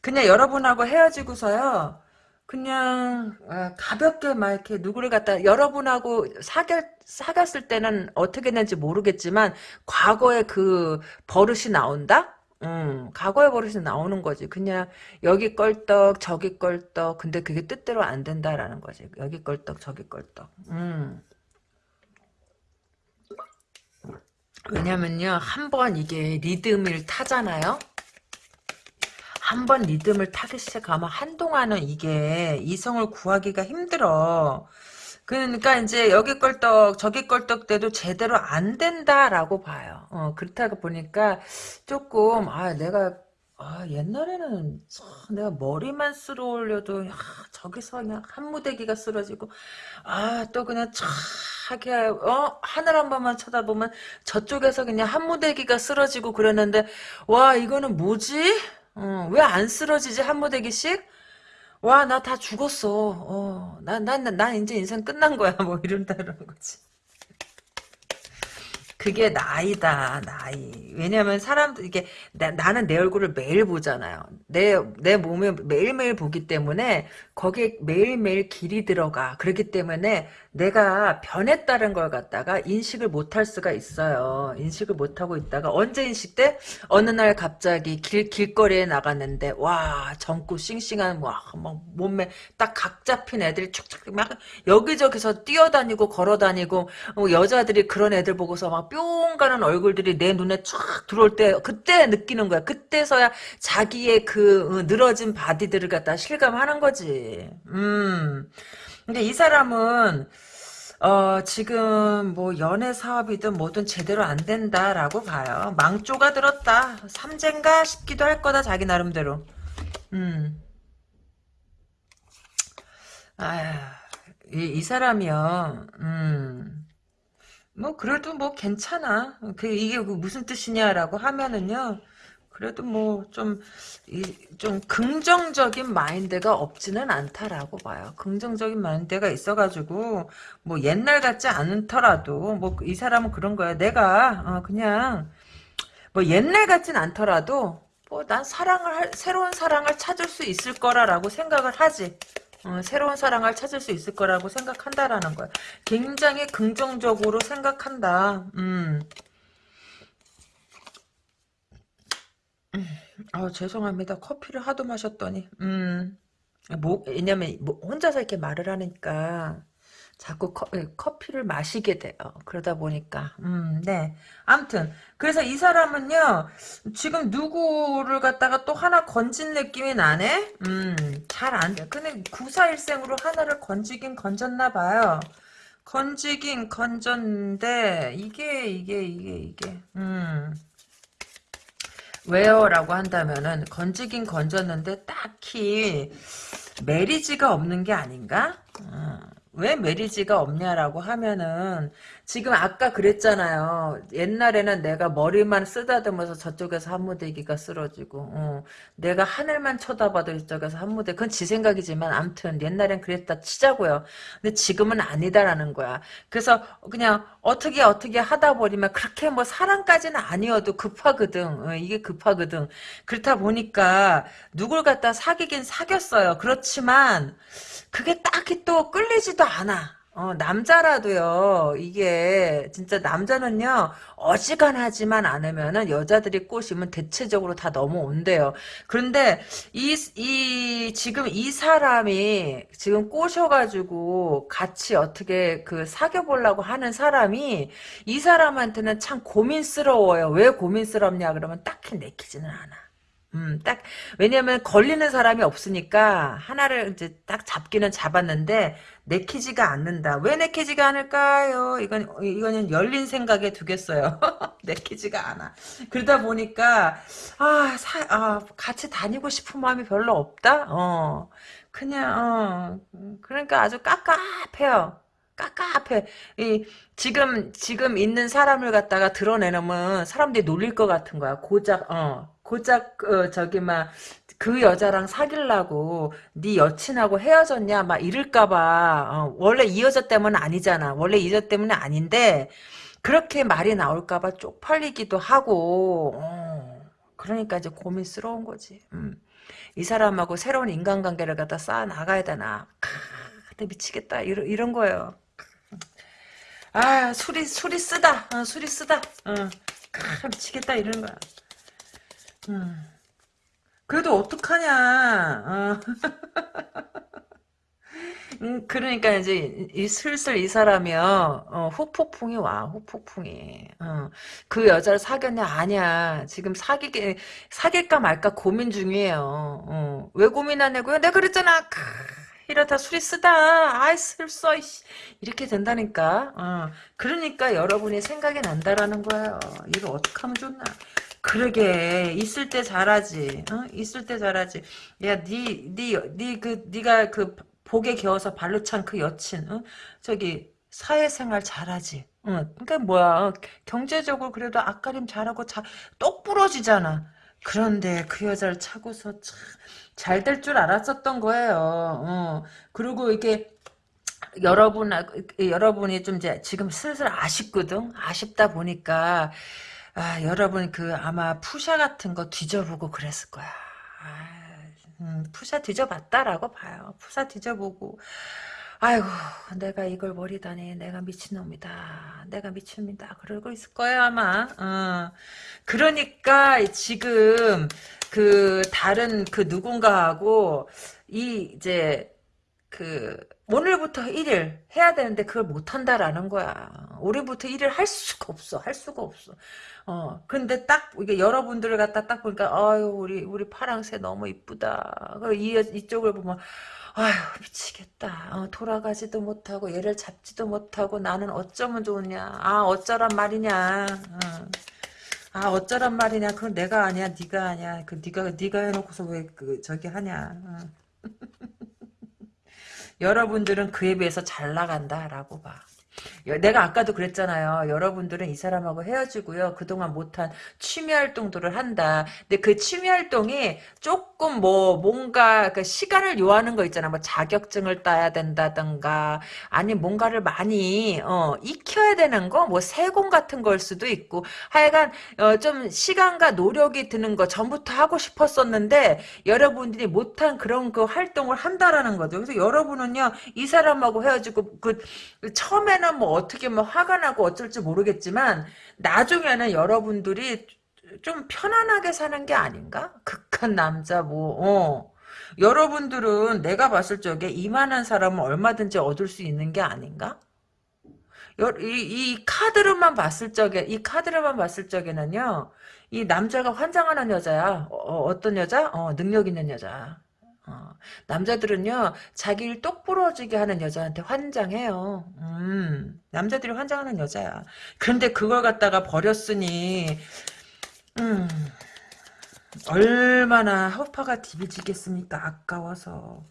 그냥 여러분하고 헤어지고서요. 그냥 어, 가볍게 막 이렇게 누구를 갖다 여러분하고 사귀, 사귀었을 때는 어떻게 했는지 모르겠지만 과거에 그 버릇이 나온다? 음, 과거의 버릇이 나오는 거지. 그냥 여기 껄떡 저기 껄떡 근데 그게 뜻대로 안 된다라는 거지. 여기 껄떡 저기 껄떡. 음. 왜냐면요 한 번 이게 리듬을 타잖아요. 한 번 리듬을 타기 시작하면 한동안은 이게 이성을 구하기가 힘들어. 그러니까 이제 여기 껄떡 저기 껄떡 때도 제대로 안 된다라고 봐요. 어, 그렇다고 보니까 조금 아 내가 아 옛날에는 참 내가 머리만 쓸어 올려도 야, 저기서 그냥 한 무대기가 쓰러지고 아 또 그냥 차게 어 하늘 한 번만 쳐다보면 저쪽에서 그냥 한 무대기가 쓰러지고 그랬는데 와 이거는 뭐지? 어, 왜 안 쓰러지지 한 무대기씩? 와, 나 다 죽었어. 어, 난, 난, 난, 난 이제 인생 끝난 거야. [LAUGHS] 뭐, 이런다는 거지. 그게 나이다, 나이. 왜냐면 사람들, 이게, 나, 나는 내 얼굴을 매일 보잖아요. 내, 내 몸을 매일매일 보기 때문에, 거기에 매일매일 길이 들어가. 그렇기 때문에, 내가 변했다는 걸 갖다가 인식을 못할 수가 있어요. 인식을 못하고 있다가, 언제 인식돼? 어느 날 갑자기 길, 길거리에 나갔는데, 와, 젊고 싱싱한, 와, 막 몸매 딱 각 잡힌 애들이 촉촉 막 여기저기서 뛰어다니고 걸어다니고, 어, 여자들이 그런 애들 보고서 막뿅 가는 얼굴들이 내 눈에 촥 들어올 때, 그때 느끼는 거야. 그때서야 자기의 그 어, 늘어진 바디들을 갖다 실감하는 거지. 음. 근데 이 사람은, 어, 지금 뭐 연애 사업이든 뭐든 제대로 안 된다라고 봐요. 망조가 들었다. 삼재인가 싶기도 할 거다 자기 나름대로. 음. 아휴, 이, 이 사람이요. 음. 뭐 그래도 뭐 괜찮아. 그 이게 그 무슨 뜻이냐라고 하면은요. 그래도 뭐 좀 좀 긍정적인 마인드가 없지는 않다라고 봐요. 긍정적인 마인드가 있어가지고 뭐 옛날 같지 않더라도 뭐 이 사람은 그런 거야. 내가 어, 그냥 뭐 옛날 같진 않더라도 뭐 난 사랑을 할, 새로운 사랑을 찾을 수 있을 거라라고 생각을 하지. 어, 새로운 사랑을 찾을 수 있을 거라고 생각한다라는 거야. 굉장히 긍정적으로 생각한다. 음. 아 죄송합니다. 커피를 하도 마셨더니 음. 뭐 왜냐면 뭐 혼자서 이렇게 말을 하니까 자꾸 커, 예, 커피를 마시게 돼요. 그러다 보니까 음, 네. 아무튼 그래서 이 사람은요. 지금 누구를 갖다가 또 하나 건진 느낌이 나네. 음, 잘 안 돼. 근데 구사일생으로 하나를 건지긴 건졌나 봐요. 건지긴 건졌는데 이게 이게 이게 이게 음. 왜요 라고 한다면은 건지긴 건졌는데 딱히 메리지가 없는 게 아닌가? 어. 왜 메리지가 없냐라고 하면은 지금 아까 그랬잖아요. 옛날에는 내가 머리만 쓰다듬어서 저쪽에서 한무대기가 쓰러지고 어. 내가 하늘만 쳐다봐도 이쪽에서 한무대 그건 지 생각이지만 암튼 옛날엔 그랬다 치자고요. 근데 지금은 아니다라는 거야. 그래서 그냥 어떻게 어떻게 하다 보니면 그렇게 뭐 사랑까지는 아니어도 급하거든. 어, 이게 급하거든. 그렇다 보니까 누굴 갖다 사귀긴 사귀었어요. 그렇지만 그게 딱히 또 끌리지도 않아. 어, 남자라도요, 이게, 진짜 남자는요, 어지간하지만 않으면은 여자들이 꼬시면 대체적으로 다 넘어온대요. 그런데, 이, 이, 지금 이 사람이, 지금 꼬셔가지고, 같이 어떻게 그 사귀어보려고 하는 사람이, 이 사람한테는 참 고민스러워요. 왜 고민스럽냐, 그러면 딱히 내키지는 않아. 음, 딱, 왜냐면 걸리는 사람이 없으니까 하나를 이제 딱 잡기는 잡았는데 내키지가 않는다. 왜 내키지가 않을까요? 이건, 이거는 열린 생각에 두겠어요. [LAUGHS] 내키지가 않아. 그러다 보니까, 아, 사, 아, 같이 다니고 싶은 마음이 별로 없다? 어, 그냥, 어, 그러니까 아주 깝깝해요. 깝깝해. 이, 지금, 지금 있는 사람을 갖다가 드러내놓으면 사람들이 놀릴 것 같은 거야. 고작, 어, 고작 어, 저기 막 그 여자랑 사귈라고 네 여친하고 헤어졌냐 막 이럴까봐. 어, 원래 이 여자 때문은 아니잖아. 원래 이 여자 때문은 아닌데 그렇게 말이 나올까봐 쪽팔리기도 하고 어, 그러니까 이제 고민스러운 거지. 음. 이 사람하고 새로운 인간관계를 갖다 쌓아 나가야 되나. 크, 미치겠다. 이런, 이런 거예요 아 술이 술이 쓰다. 어, 술이 쓰다. 어, 크, 미치겠다 이런 거야 음. 그래도 어떡하냐. 어. [LAUGHS] 음, 그러니까 이제 이 슬슬 이 사람이요. 어, 후폭풍이 와 후폭풍이. 어, 그 여자를 사귀었냐 아니야. 지금 사귀게 사귈까 말까 고민 중이에요. 어, 왜 고민하냐고요? 내가 그랬잖아. 크, 이러다 술이 쓰다 아이 슬써 이렇게 된다니까 어, 그러니까 여러분이 생각이 난다라는 거예요 이거 어떻게 하면 좋나 그러게 있을 때 잘하지. 어? 있을 때 잘하지. 야, 니, 니, 니, 그, 니가 그 복에 겨워서 발로 찬 그 여친, 어? 저기 사회생활 잘하지. 어, 그러니까 뭐야 경제적으로 그래도 앞가림 잘하고 자, 똑 부러지잖아. 그런데 그 여자를 차고서 잘 될 줄 알았었던 거예요. 어. 그리고 이게 여러분 여러분이 좀 이제 지금 슬슬 아쉽거든. 아쉽다 보니까 아, 여러분 그 아마 푸샤 같은 거 뒤져보고 그랬을 거야. 아, 음, 푸샤 뒤져봤다라고 봐요. 푸샤 뒤져보고 아이고 내가 이걸 버리다니 내가 미친놈이다. 내가 미칩니다. 그러고 있을 거예요 아마. 어. 그러니까 지금 그 다른 그 누군가하고 이 이제 그 오늘부터 1일 해야 되는데 그걸 못한다라는 거야. 올해부터 1일 할 수가 없어. 할 수가 없어. 어, 근데 딱, 이게 여러분들을 갖다 딱 보니까, 아유, 우리, 우리 파랑새 너무 이쁘다. 이, 이쪽을 보면, 아유, 미치겠다. 어, 돌아가지도 못하고, 얘를 잡지도 못하고, 나는 어쩌면 좋으냐. 아, 어쩌란 말이냐. 어. 아, 어쩌란 말이냐. 그건 내가 아니야, 네가 아니야. 그, 네가, 네가 해놓고서 왜, 그, 저기 하냐. 어. [LAUGHS] 여러분들은 그에 비해서 잘 나간다라고 봐. 내가 아까도 그랬잖아요. 여러분들은 이 사람하고 헤어지고요. 그동안 못한 취미 활동들을 한다. 근데 그 취미 활동이 조금 뭐 뭔가 그 시간을 요하는 거 있잖아. 뭐 자격증을 따야 된다든가 아니 뭔가를 많이 어, 익혀야 되는 거, 뭐 세공 같은 걸 수도 있고 하여간 어, 좀 시간과 노력이 드는 거 전부터 하고 싶었었는데 여러분들이 못한 그런 그 활동을 한다라는 거죠. 그래서 여러분은요 이 사람하고 헤어지고 그 처음에는 뭐 어떻게 뭐 화가 나고 어쩔지 모르겠지만 나중에는 여러분들이 좀 편안하게 사는 게 아닌가? 극한 남자 뭐 어. 여러분들은 내가 봤을 적에 이만한 사람은 얼마든지 얻을 수 있는 게 아닌가? 이, 이 카드로만 봤을 적에 이 카드로만 봤을 적에는요 이 남자가 환장하는 여자야 어, 떤 여자? 어, 능력 있는 여자 어, 남자들은요 자기 를 똑부러지게 하는 여자한테 환장해요 음, 남자들이 환장하는 여자야 그런데 그걸 갖다가 버렸으니 음, 얼마나 허파가 디비지겠습니까 아까워서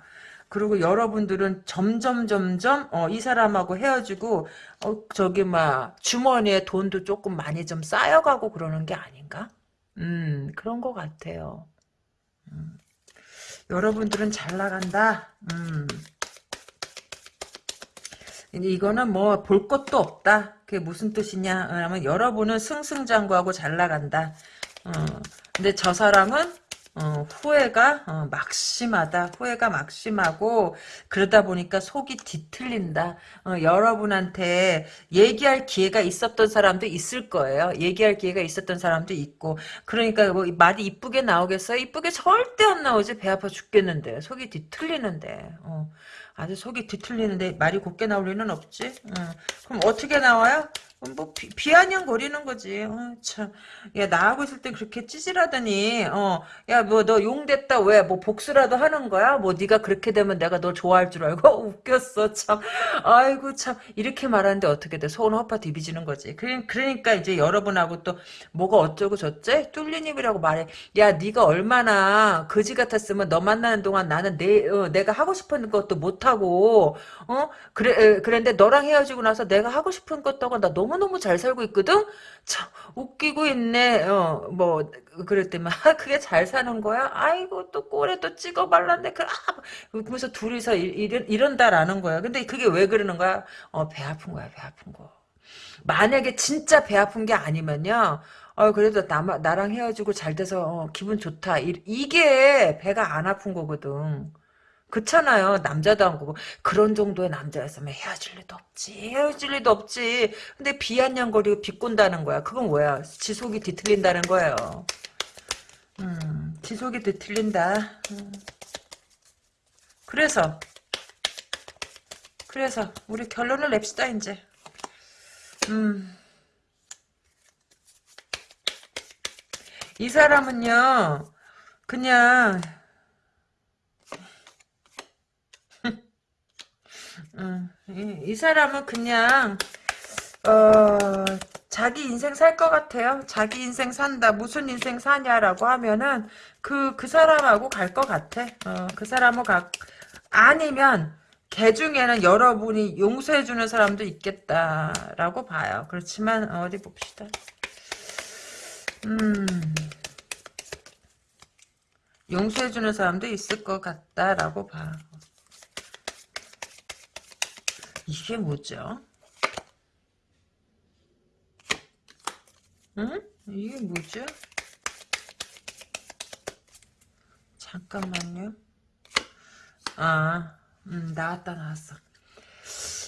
그리고 여러분들은 점점 점점 어, 이 사람하고 헤어지고 어, 저기 막 주머니에 돈도 조금 많이 좀 쌓여가고 그러는 게 아닌가? 음 그런 것 같아요. 음. 여러분들은 잘 나간다. 음. 이거는 뭐 볼 것도 없다. 그게 무슨 뜻이냐? 그러면 여러분은 승승장구하고 잘 나간다. 어. 근데 저 사람은 어, 후회가 어, 막심하다. 후회가 막심하고 그러다 보니까 속이 뒤틀린다. 어, 여러분한테 얘기할 기회가 있었던 사람도 있을 거예요. 얘기할 기회가 있었던 사람도 있고 그러니까 뭐 말이 이쁘게 나오겠어요? 이쁘게 절대 안 나오지. 배 아파 죽겠는데 속이 뒤틀리는데 어, 아주 속이 뒤틀리는데 말이 곱게 나올 리는 없지. 어, 그럼 어떻게 나와요? 뭐 비, 아냥 거리는 거지. 어, 참. 야 나하고 있을 때 그렇게 찌질하더니 어야 뭐 너 용됐다 왜 뭐 복수라도 하는 거야? 뭐 네가 그렇게 되면 내가 너 좋아할 줄 알고 [LAUGHS] 웃겼어 참. 아이고 참 이렇게 말하는데 어떻게 돼? 소원 허파 디비지는 거지. 그러니까 이제 여러분하고 또 뭐가 어쩌고 저째 뚫린 입이라고 말해. 야 네가 얼마나 거지 같았으면 너 만나는 동안 나는 내 어, 내가 하고 싶은 것도 못 하고 어 그래 그랬는데 너랑 헤어지고 나서 내가 하고 싶은 것도 하고 나 너무 너무너무 잘 살고 있거든? 참, 웃기고 있네. 어, 뭐, 그랬더니, [LAUGHS] 아, 그게 잘 사는 거야? 아이고, 또 꼴에 또 찍어 발랐네. 그, 아, 그러면서 둘이서 이런, 이런다라는 거야. 근데 그게 왜 그러는 거야? 어, 배 아픈 거야, 배 아픈 거. 만약에 진짜 배 아픈 게 아니면요. 어, 그래도 나, 나랑 헤어지고 잘 돼서, 어, 기분 좋다. 이, 이게 배가 안 아픈 거거든. 그렇잖아요. 남자도 안 보고 그런 정도의 남자였으면 헤어질 리도 없지. 헤어질 리도 없지. 근데 비아냥거리고 비꼰다는 거야. 그건 뭐야? 지속이 뒤틀린다는 거예요. 음, 지속이 뒤틀린다. 음. 그래서 그래서 우리 결론을 냅시다 이제. 음. 이 사람은요. 그냥 음, 이, 이 사람은 그냥 어, 자기 인생 살 것 같아요. 자기 인생 산다. 무슨 인생 사냐라고 하면은 그, 그 사람하고 갈 것 같아. 어, 그 사람하고 가, 아니면 개 중에는 여러분이 용서해주는 사람도 있겠다라고 봐요. 그렇지만 어디 봅시다. 음, 용서해주는 사람도 있을 것 같다라고 봐. 이게 뭐죠? 응? 이게 뭐죠? 잠깐만요. 아, 음, 나왔다, 나왔어.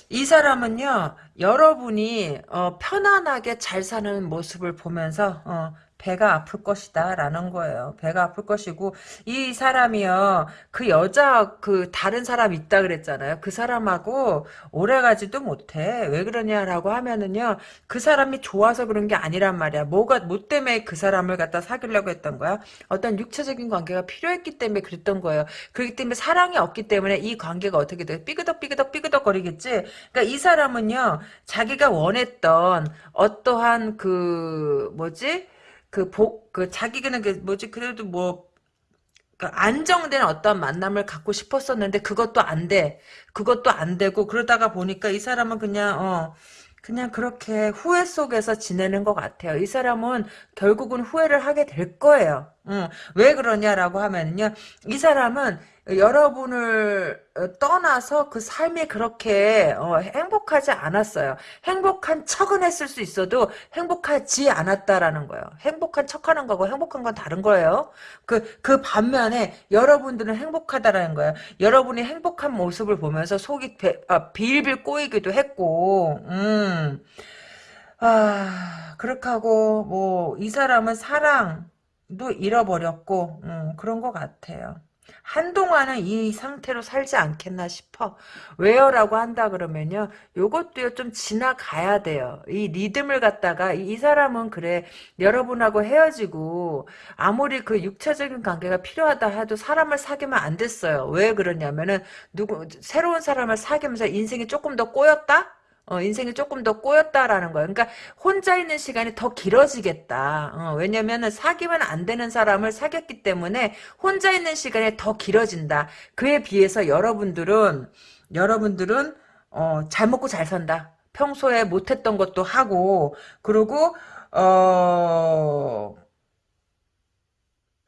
이 사람은요, 여러분이, 어, 편안하게 잘 사는 모습을 보면서, 어, 배가 아플 것이다 라는 거예요. 배가 아플 것이고 이 사람이요. 그 여자 그 다른 사람 있다 그랬잖아요. 그 사람하고 오래가지도 못해. 왜 그러냐라고 하면은요. 그 사람이 좋아서 그런 게 아니란 말이야. 뭐가 뭐 때문에 그 사람을 갖다 사귀려고 했던 거야? 어떤 육체적인 관계가 필요했기 때문에 그랬던 거예요. 그렇기 때문에 사랑이 없기 때문에 이 관계가 어떻게 돼? 삐그덕 삐그덕 삐그덕 거리겠지. 그러니까 이 사람은요. 자기가 원했던 어떠한 그 뭐지? 그 복, 그 자기는 그 뭐지, 그래도 뭐, 그 안정된 어떤 만남을 갖고 싶었었는데 그것도 안 돼. 그것도 안 되고 그러다가 보니까 이 사람은 그냥 어 그냥 그렇게 후회 속에서 지내는 것 같아요. 이 사람은 결국은 후회를 하게 될 거예요. 응. 왜 그러냐라고 하면요. 이 사람은 여러분을 떠나서 그 삶이 그렇게 어, 행복하지 않았어요. 행복한 척은 했을 수 있어도 행복하지 않았다라는 거예요. 행복한 척하는 거고 행복한 건 다른 거예요. 그, 그 반면에 여러분들은 행복하다라는 거예요. 여러분이 행복한 모습을 보면서 속이 배, 아, 빌빌 꼬이기도 했고, 음. 아, 그렇게 하고, 뭐, 이 사람은 사랑 도 잃어버렸고, 음, 그런 것 같아요. 한동안은 이 상태로 살지 않겠나 싶어. 왜요? 라고 한다 그러면요. 요것도요, 좀 지나가야 돼요. 이 리듬을 갖다가, 이, 이 사람은 그래, 여러분하고 헤어지고, 아무리 그 육체적인 관계가 필요하다 해도 사람을 사귀면 안 됐어요. 왜 그러냐면은, 누구, 새로운 사람을 사귀면서 인생이 조금 더 꼬였다? 어, 인생이 조금 더 꼬였다라는 거예요. 그러니까 혼자 있는 시간이 더 길어지겠다. 어, 왜냐면은 사귀면 안 되는 사람을 사귀었기 때문에 혼자 있는 시간이 더 길어진다. 그에 비해서 여러분들은 여러분들은 어, 잘 먹고 잘 산다. 평소에 못했던 것도 하고 그리고 어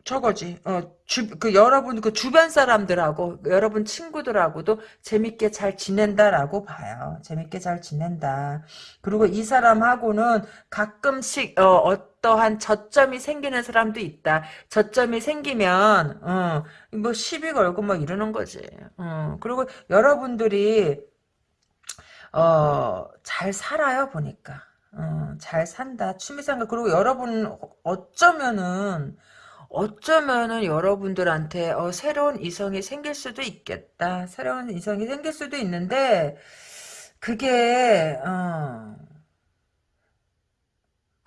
저거지. 어, 주, 그 여러분 그 주변 사람들하고 여러분 친구들하고도 재밌게 잘 지낸다라고 봐요. 재밌게 잘 지낸다. 그리고 이 사람하고는 가끔씩 어, 떠한 저점이 생기는 사람도 있다. 저점이 생기면 어, 뭐 시비 걸고 막 이러는 거지. 어, 그리고 여러분들이 어, 잘 살아요 보니까. 어, 잘 산다. 취미생활 그리고 여러분 어쩌면은 어쩌면은 여러분들한테 어, 새로운 이성이 생길 수도 있겠다. 새로운 이성이 생길 수도 있는데 그게 어,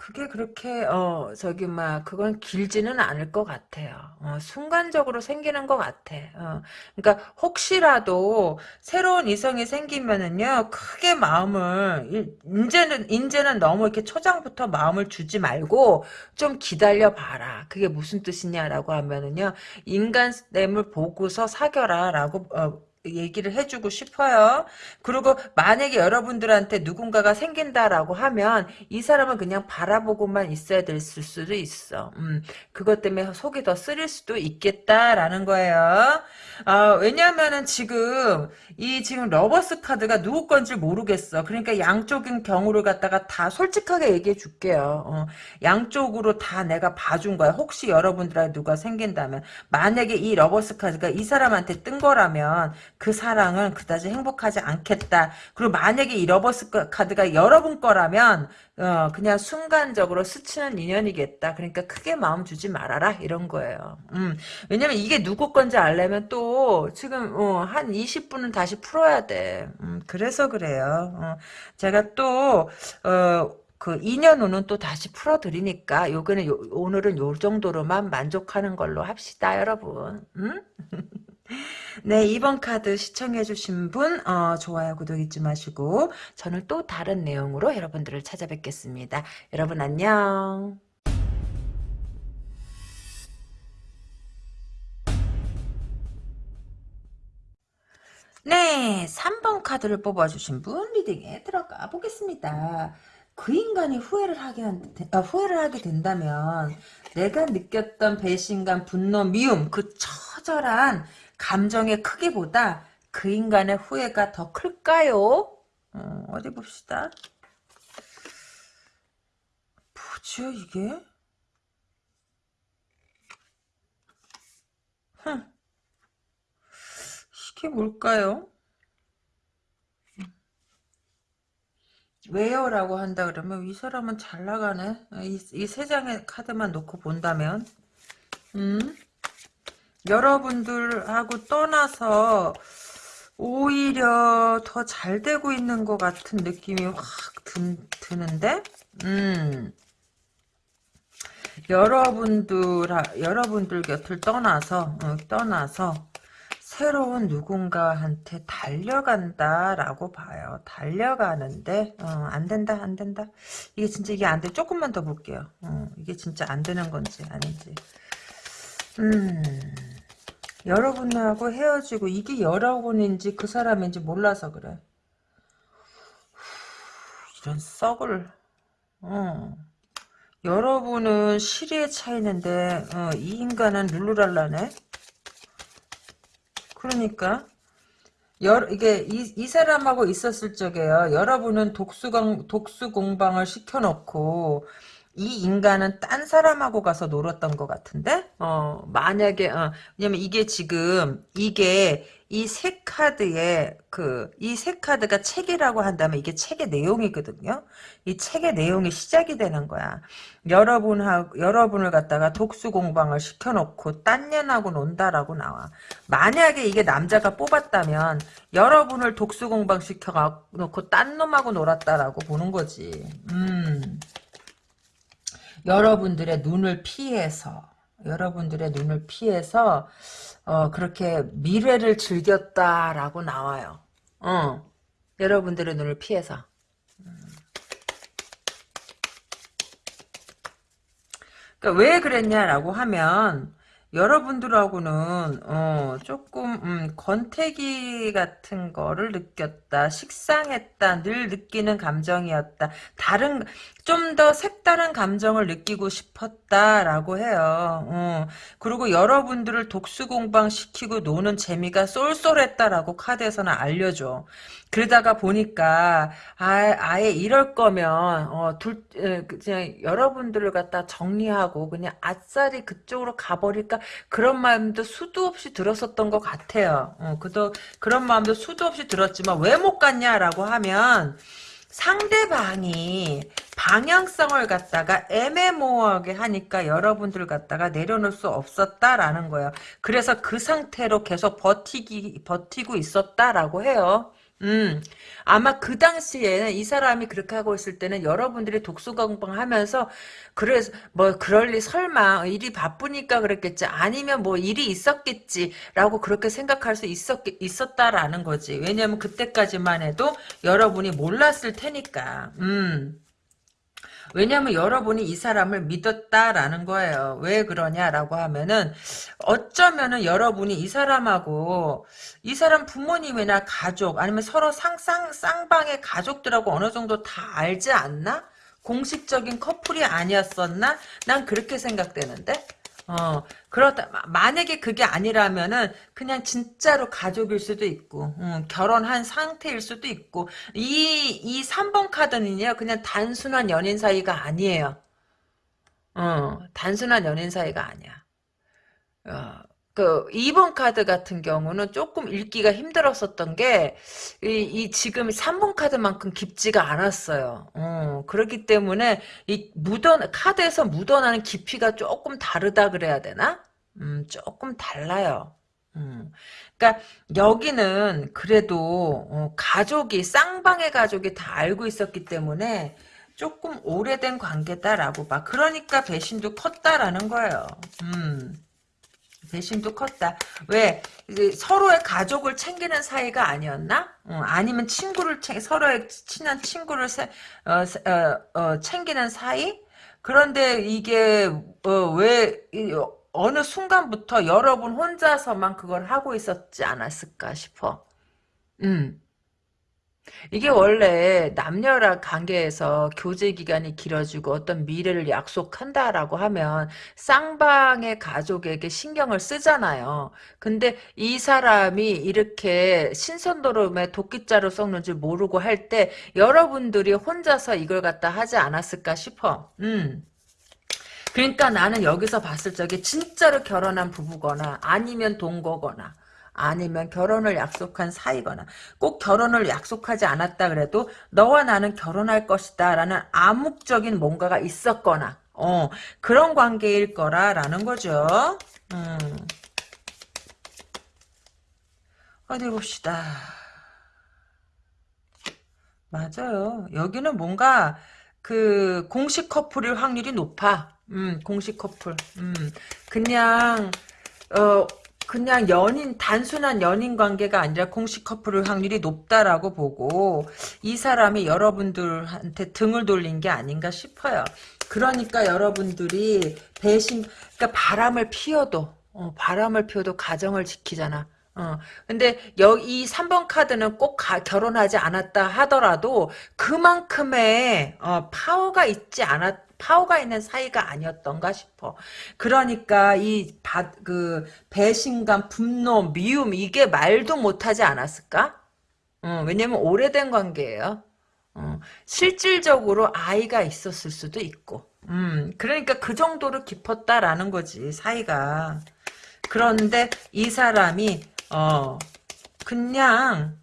그게 그렇게 어 저기 막 그건 길지는 않을 것 같아요. 어, 순간적으로 생기는 것 같아. 어, 그러니까 혹시라도 새로운 이성이 생기면은요 크게 마음을 이제는 이제는 너무 이렇게 초장부터 마음을 주지 말고 좀 기다려 봐라. 그게 무슨 뜻이냐라고 하면은요 인간 됨을 보고서 사겨라라고 어, 얘기를 해주고 싶어요. 그리고 만약에 여러분들한테 누군가가 생긴다라고 하면 이 사람은 그냥 바라보고만 있어야 될 수도 있어. 음, 그것 때문에 속이 더 쓰릴 수도 있겠다라는 거예요. 아, 왜냐면은 지금 이 지금 Lovers 카드가 누구 건지 모르겠어. 그러니까 양쪽인 경우를 갖다가 다 솔직하게 얘기해 줄게요. 어, 양쪽으로 다 내가 봐준 거야. 혹시 여러분들한테 누가 생긴다면 만약에 이 Lovers 카드가 이 사람한테 뜬 거라면 그 사랑은 그다지 행복하지 않겠다. 그리고 만약에 이 Lovers 카드가 여러분 거라면 어, 그냥 순간적으로 스치는 인연이겠다. 그러니까 크게 마음 주지 말아라. 이런 거예요. 음, 왜냐면 이게 누구 건지 알려면 또 지금 어, 한 20분은 다시 풀어야 돼. 음, 그래서 그래요. 어, 제가 또 어, 그 2년 후는 또 다시 풀어드리니까 요거는 요, 오늘은 요 정도로만 만족하는 걸로 합시다 여러분 음? [LAUGHS] 네, 2번 카드 시청해주신 분, 어, 좋아요, 구독 잊지 마시고, 저는 또 다른 내용으로 여러분들을 찾아뵙겠습니다. 여러분 안녕. 네, 3번 카드를 뽑아주신 분 리딩에 들어가 보겠습니다. 그 인간이 후회를 하게, 한, 아, 후회를 하게 된다면 내가 느꼈던 배신감, 분노, 미움 그 처절한 감정의 크기보다 그 인간의 후회가 더 클까요? 어, 어디 봅시다. 뭐죠 이게? 흥. 이게 뭘까요? 왜요? 라고 한다 그러면 이 사람은 잘 나가네. 이세 장의 카드만 놓고 본다면 음? 여러분들하고 떠나서 오히려 더 잘 되고 있는 것 같은 느낌이 확 드, 드는데 음 여러분들 여러분들 곁을 떠나서 어, 떠나서 새로운 누군가한테 달려간다라고 봐요. 달려가는데 어, 안 된다 안 된다. 이게 진짜 이게 안 돼. 조금만 더 볼게요. 어, 이게 진짜 안 되는 건지 아닌지. 음. 여러분하고 헤어지고 이게 여러분인지 그 사람인지 몰라서 그래. 이런 썩을 어. 여러분은 시리에 차이는데 어, 이 인간은 룰루랄라네 그러니까 여, 이게 이, 이 사람하고 있었을 적에요. 여러분은 독수 공방을 시켜놓고 이 인간은 딴 사람하고 가서 놀았던 것 같은데? 어, 만약에, 어, 왜냐면 이게 지금, 이게, 이 세 카드에, 그, 이 세 카드가 책이라고 한다면 이게 책의 내용이거든요? 이 책의 내용이 시작이 되는 거야. 여러분하고, 여러분을 갖다가 독수 공방을 시켜놓고 딴 년하고 논다라고 나와. 만약에 이게 남자가 뽑았다면, 여러분을 독수 공방 시켜놓고 딴 놈하고 놀았다라고 보는 거지. 음. 여러분들의 눈을 피해서 여러분들의 눈을 피해서 어, 그렇게 미래를 즐겼다라고 나와요. 어, 여러분들의 눈을 피해서. 음. 그러니까 왜 그랬냐라고 하면 여러분들하고는 어, 조금 음, 권태기 같은 거를 느꼈다. 식상했다. 늘 느끼는 감정이었다. 다른 좀 더 색다른 감정을 느끼고 싶었다라고 해요. 어, 그리고 여러분들을 독수 공방 시키고 노는 재미가 쏠쏠했다라고 카드에서는 알려줘. 그러다가 보니까 아, 예 이럴 거면 어, 둘 그냥 여러분들을 갖다 정리하고 그냥 아싸리 그쪽으로 가버릴까 그런 마음도 수도 없이 들었었던 것 같아요. 어, 그도 그런 마음도 수도 없이 들었지만 왜 못 갔냐라고 하면 상대방이 방향성을 갖다가 애매모호하게 하니까 여러분들 갖다가 내려놓을 수 없었다라는 거예요. 그래서 그 상태로 계속 버티기 버티고 있었다라고 해요. 음, 아마 그 당시에는 이 사람이 그렇게 하고 있을 때는 여러분들이 독수공방 하면서, 그래서, 뭐, 그럴 리 설마, 일이 바쁘니까 그랬겠지. 아니면 뭐, 일이 있었겠지. 라고 그렇게 생각할 수 있었, 있었다라는 거지. 왜냐면 그때까지만 해도 여러분이 몰랐을 테니까. 음. 왜냐하면 여러분이 이 사람을 믿었다라는 거예요. 왜 그러냐라고 하면은 어쩌면은 여러분이 이 사람하고 이 사람 부모님이나 가족 아니면 서로 상상 쌍방의 가족들하고 어느 정도 다 알지 않나? 공식적인 커플이 아니었었나? 난 그렇게 생각되는데. 어, 그렇다. 만약에 그게 아니라면은 그냥 진짜로 가족일 수도 있고, 음, 결혼한 상태일 수도 있고, 이, 이 3번 카드는요, 그냥 단순한 연인 사이가 아니에요. 어, 단순한 연인 사이가 아니야. 어, 그 2번 카드 같은 경우는 조금 읽기가 힘들었었던 게 이, 이 지금 3번 카드만큼 깊지가 않았어요. 어, 그렇기 때문에 이 묻어 카드에서 묻어나는 깊이가 조금 다르다 그래야 되나? 음, 조금 달라요. 음. 그러니까 여기는 그래도 어, 가족이 쌍방의 가족이 다 알고 있었기 때문에 조금 오래된 관계다라고 봐. 그러니까 배신도 컸다라는 거예요. 음. 배신도 컸다. 왜 서로의 가족을 챙기는 사이가 아니었나? 어, 아니면 친구를 챙 서로의 친한 친구를 세, 어, 어, 어, 챙기는 사이? 그런데 이게 어, 왜 어느 순간부터 여러분 혼자서만 그걸 하고 있었지 않았을까 싶어. 음. 이게 원래 남녀라 관계에서 교제 기간이 길어지고 어떤 미래를 약속한다라고 하면 쌍방의 가족에게 신경을 쓰잖아요. 근데 이 사람이 이렇게 신선도름에 도끼자루 썩는 줄 모르고 할 때 여러분들이 혼자서 이걸 갖다 하지 않았을까 싶어. 음. 그러니까 나는 여기서 봤을 적에 진짜로 결혼한 부부거나 아니면 동거거나 아니면 결혼을 약속한 사이거나 꼭 결혼을 약속하지 않았다 그래도 너와 나는 결혼할 것이다 라는 암묵적인 뭔가가 있었거나 어 그런 관계일 거라라는 거죠. 음. 어디 봅시다. 맞아요. 여기는 뭔가 그 공식 커플일 확률이 높아. 음, 공식 커플. 음, 그냥 어 그냥 연인 단순한 연인 관계가 아니라 공식 커플의 확률이 높다라고 보고 이 사람이 여러분들한테 등을 돌린 게 아닌가 싶어요. 그러니까 여러분들이 배신 그러니까 바람을 피워도 어, 바람을 피워도 가정을 지키잖아. 어, 근데 여기 이 3번 카드는 꼭 가- 결혼하지 않았다 하더라도 그만큼의 어, 파워가 있지 않았 파워가 있는 사이가 아니었던가 싶어. 그러니까 이그 배신감, 분노, 미움 이게 말도 못하지 않았을까? 어, 왜냐면 오래된 관계예요. 어, 실질적으로 아이가 있었을 수도 있고. 음, 그러니까 그 정도로 깊었다라는 거지, 사이가. 그런데 이 사람이, 어, 그냥,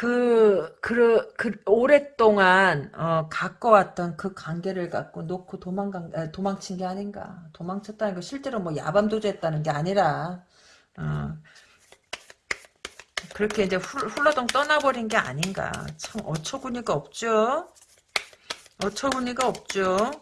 그, 그, 그, 오랫동안, 어, 갖고 왔던 그 관계를 갖고 놓고 도망간, 에, 도망친 게 아닌가. 도망쳤다는 거 실제로 뭐 야밤도주했다는 게 아니라, 어, 그렇게 이제 훌, 훌러덩 떠나버린 게 아닌가. 참 어처구니가 없죠. 어처구니가 없죠.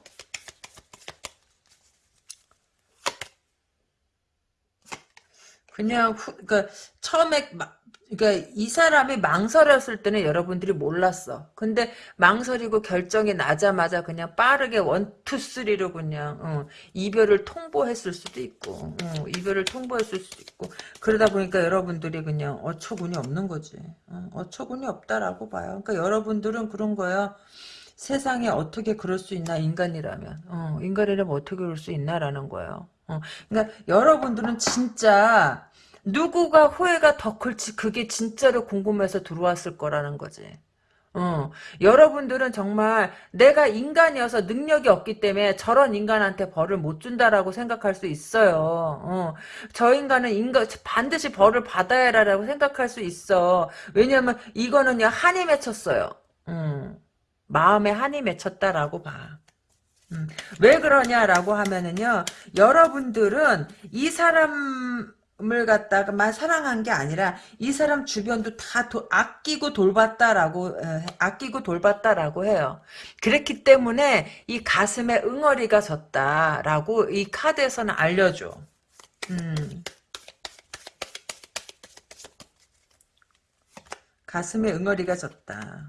그냥 후, 그러니까 처음에 막 그러니까 이 사람이 망설였을 때는 여러분들이 몰랐어. 근데 망설이고 결정이 나자마자 그냥 빠르게 원투 쓰리로 그냥 어, 이별을 통보했을 수도 있고 어, 이별을 통보했을 수도 있고 그러다 보니까 여러분들이 그냥 어처구니 없는 거지. 어, 처구니 없다라고 봐요. 그러니까 여러분들은 그런 거야. 세상에 어떻게 그럴 수 있나 인간이라면 어, 인간이라면 어떻게 그럴 수 있나라는 거예요. 어, 그러니까 여러분들은 진짜 누구가 후회가 더 클지 그게 진짜로 궁금해서 들어왔을 거라는 거지. 어, 여러분들은 정말 내가 인간이어서 능력이 없기 때문에 저런 인간한테 벌을 못 준다라고 생각할 수 있어요. 어, 저 인간은 인간 반드시 벌을 받아야 라고 생각할 수 있어. 왜냐면 이거는요 한이 맺혔어요. 음. 마음에 한이 맺혔다라고 봐. 음, 왜 그러냐라고 하면은요, 여러분들은 이 사람 을 갖다가만 사랑한 게 아니라 이 사람 주변도 다 도, 아끼고 돌봤다라고 에, 아끼고 돌봤다라고 해요. 그랬기 때문에 이 가슴에 응어리가 졌다라고 이 카드에서는 알려줘. 음. 가슴에 응어리가 졌다.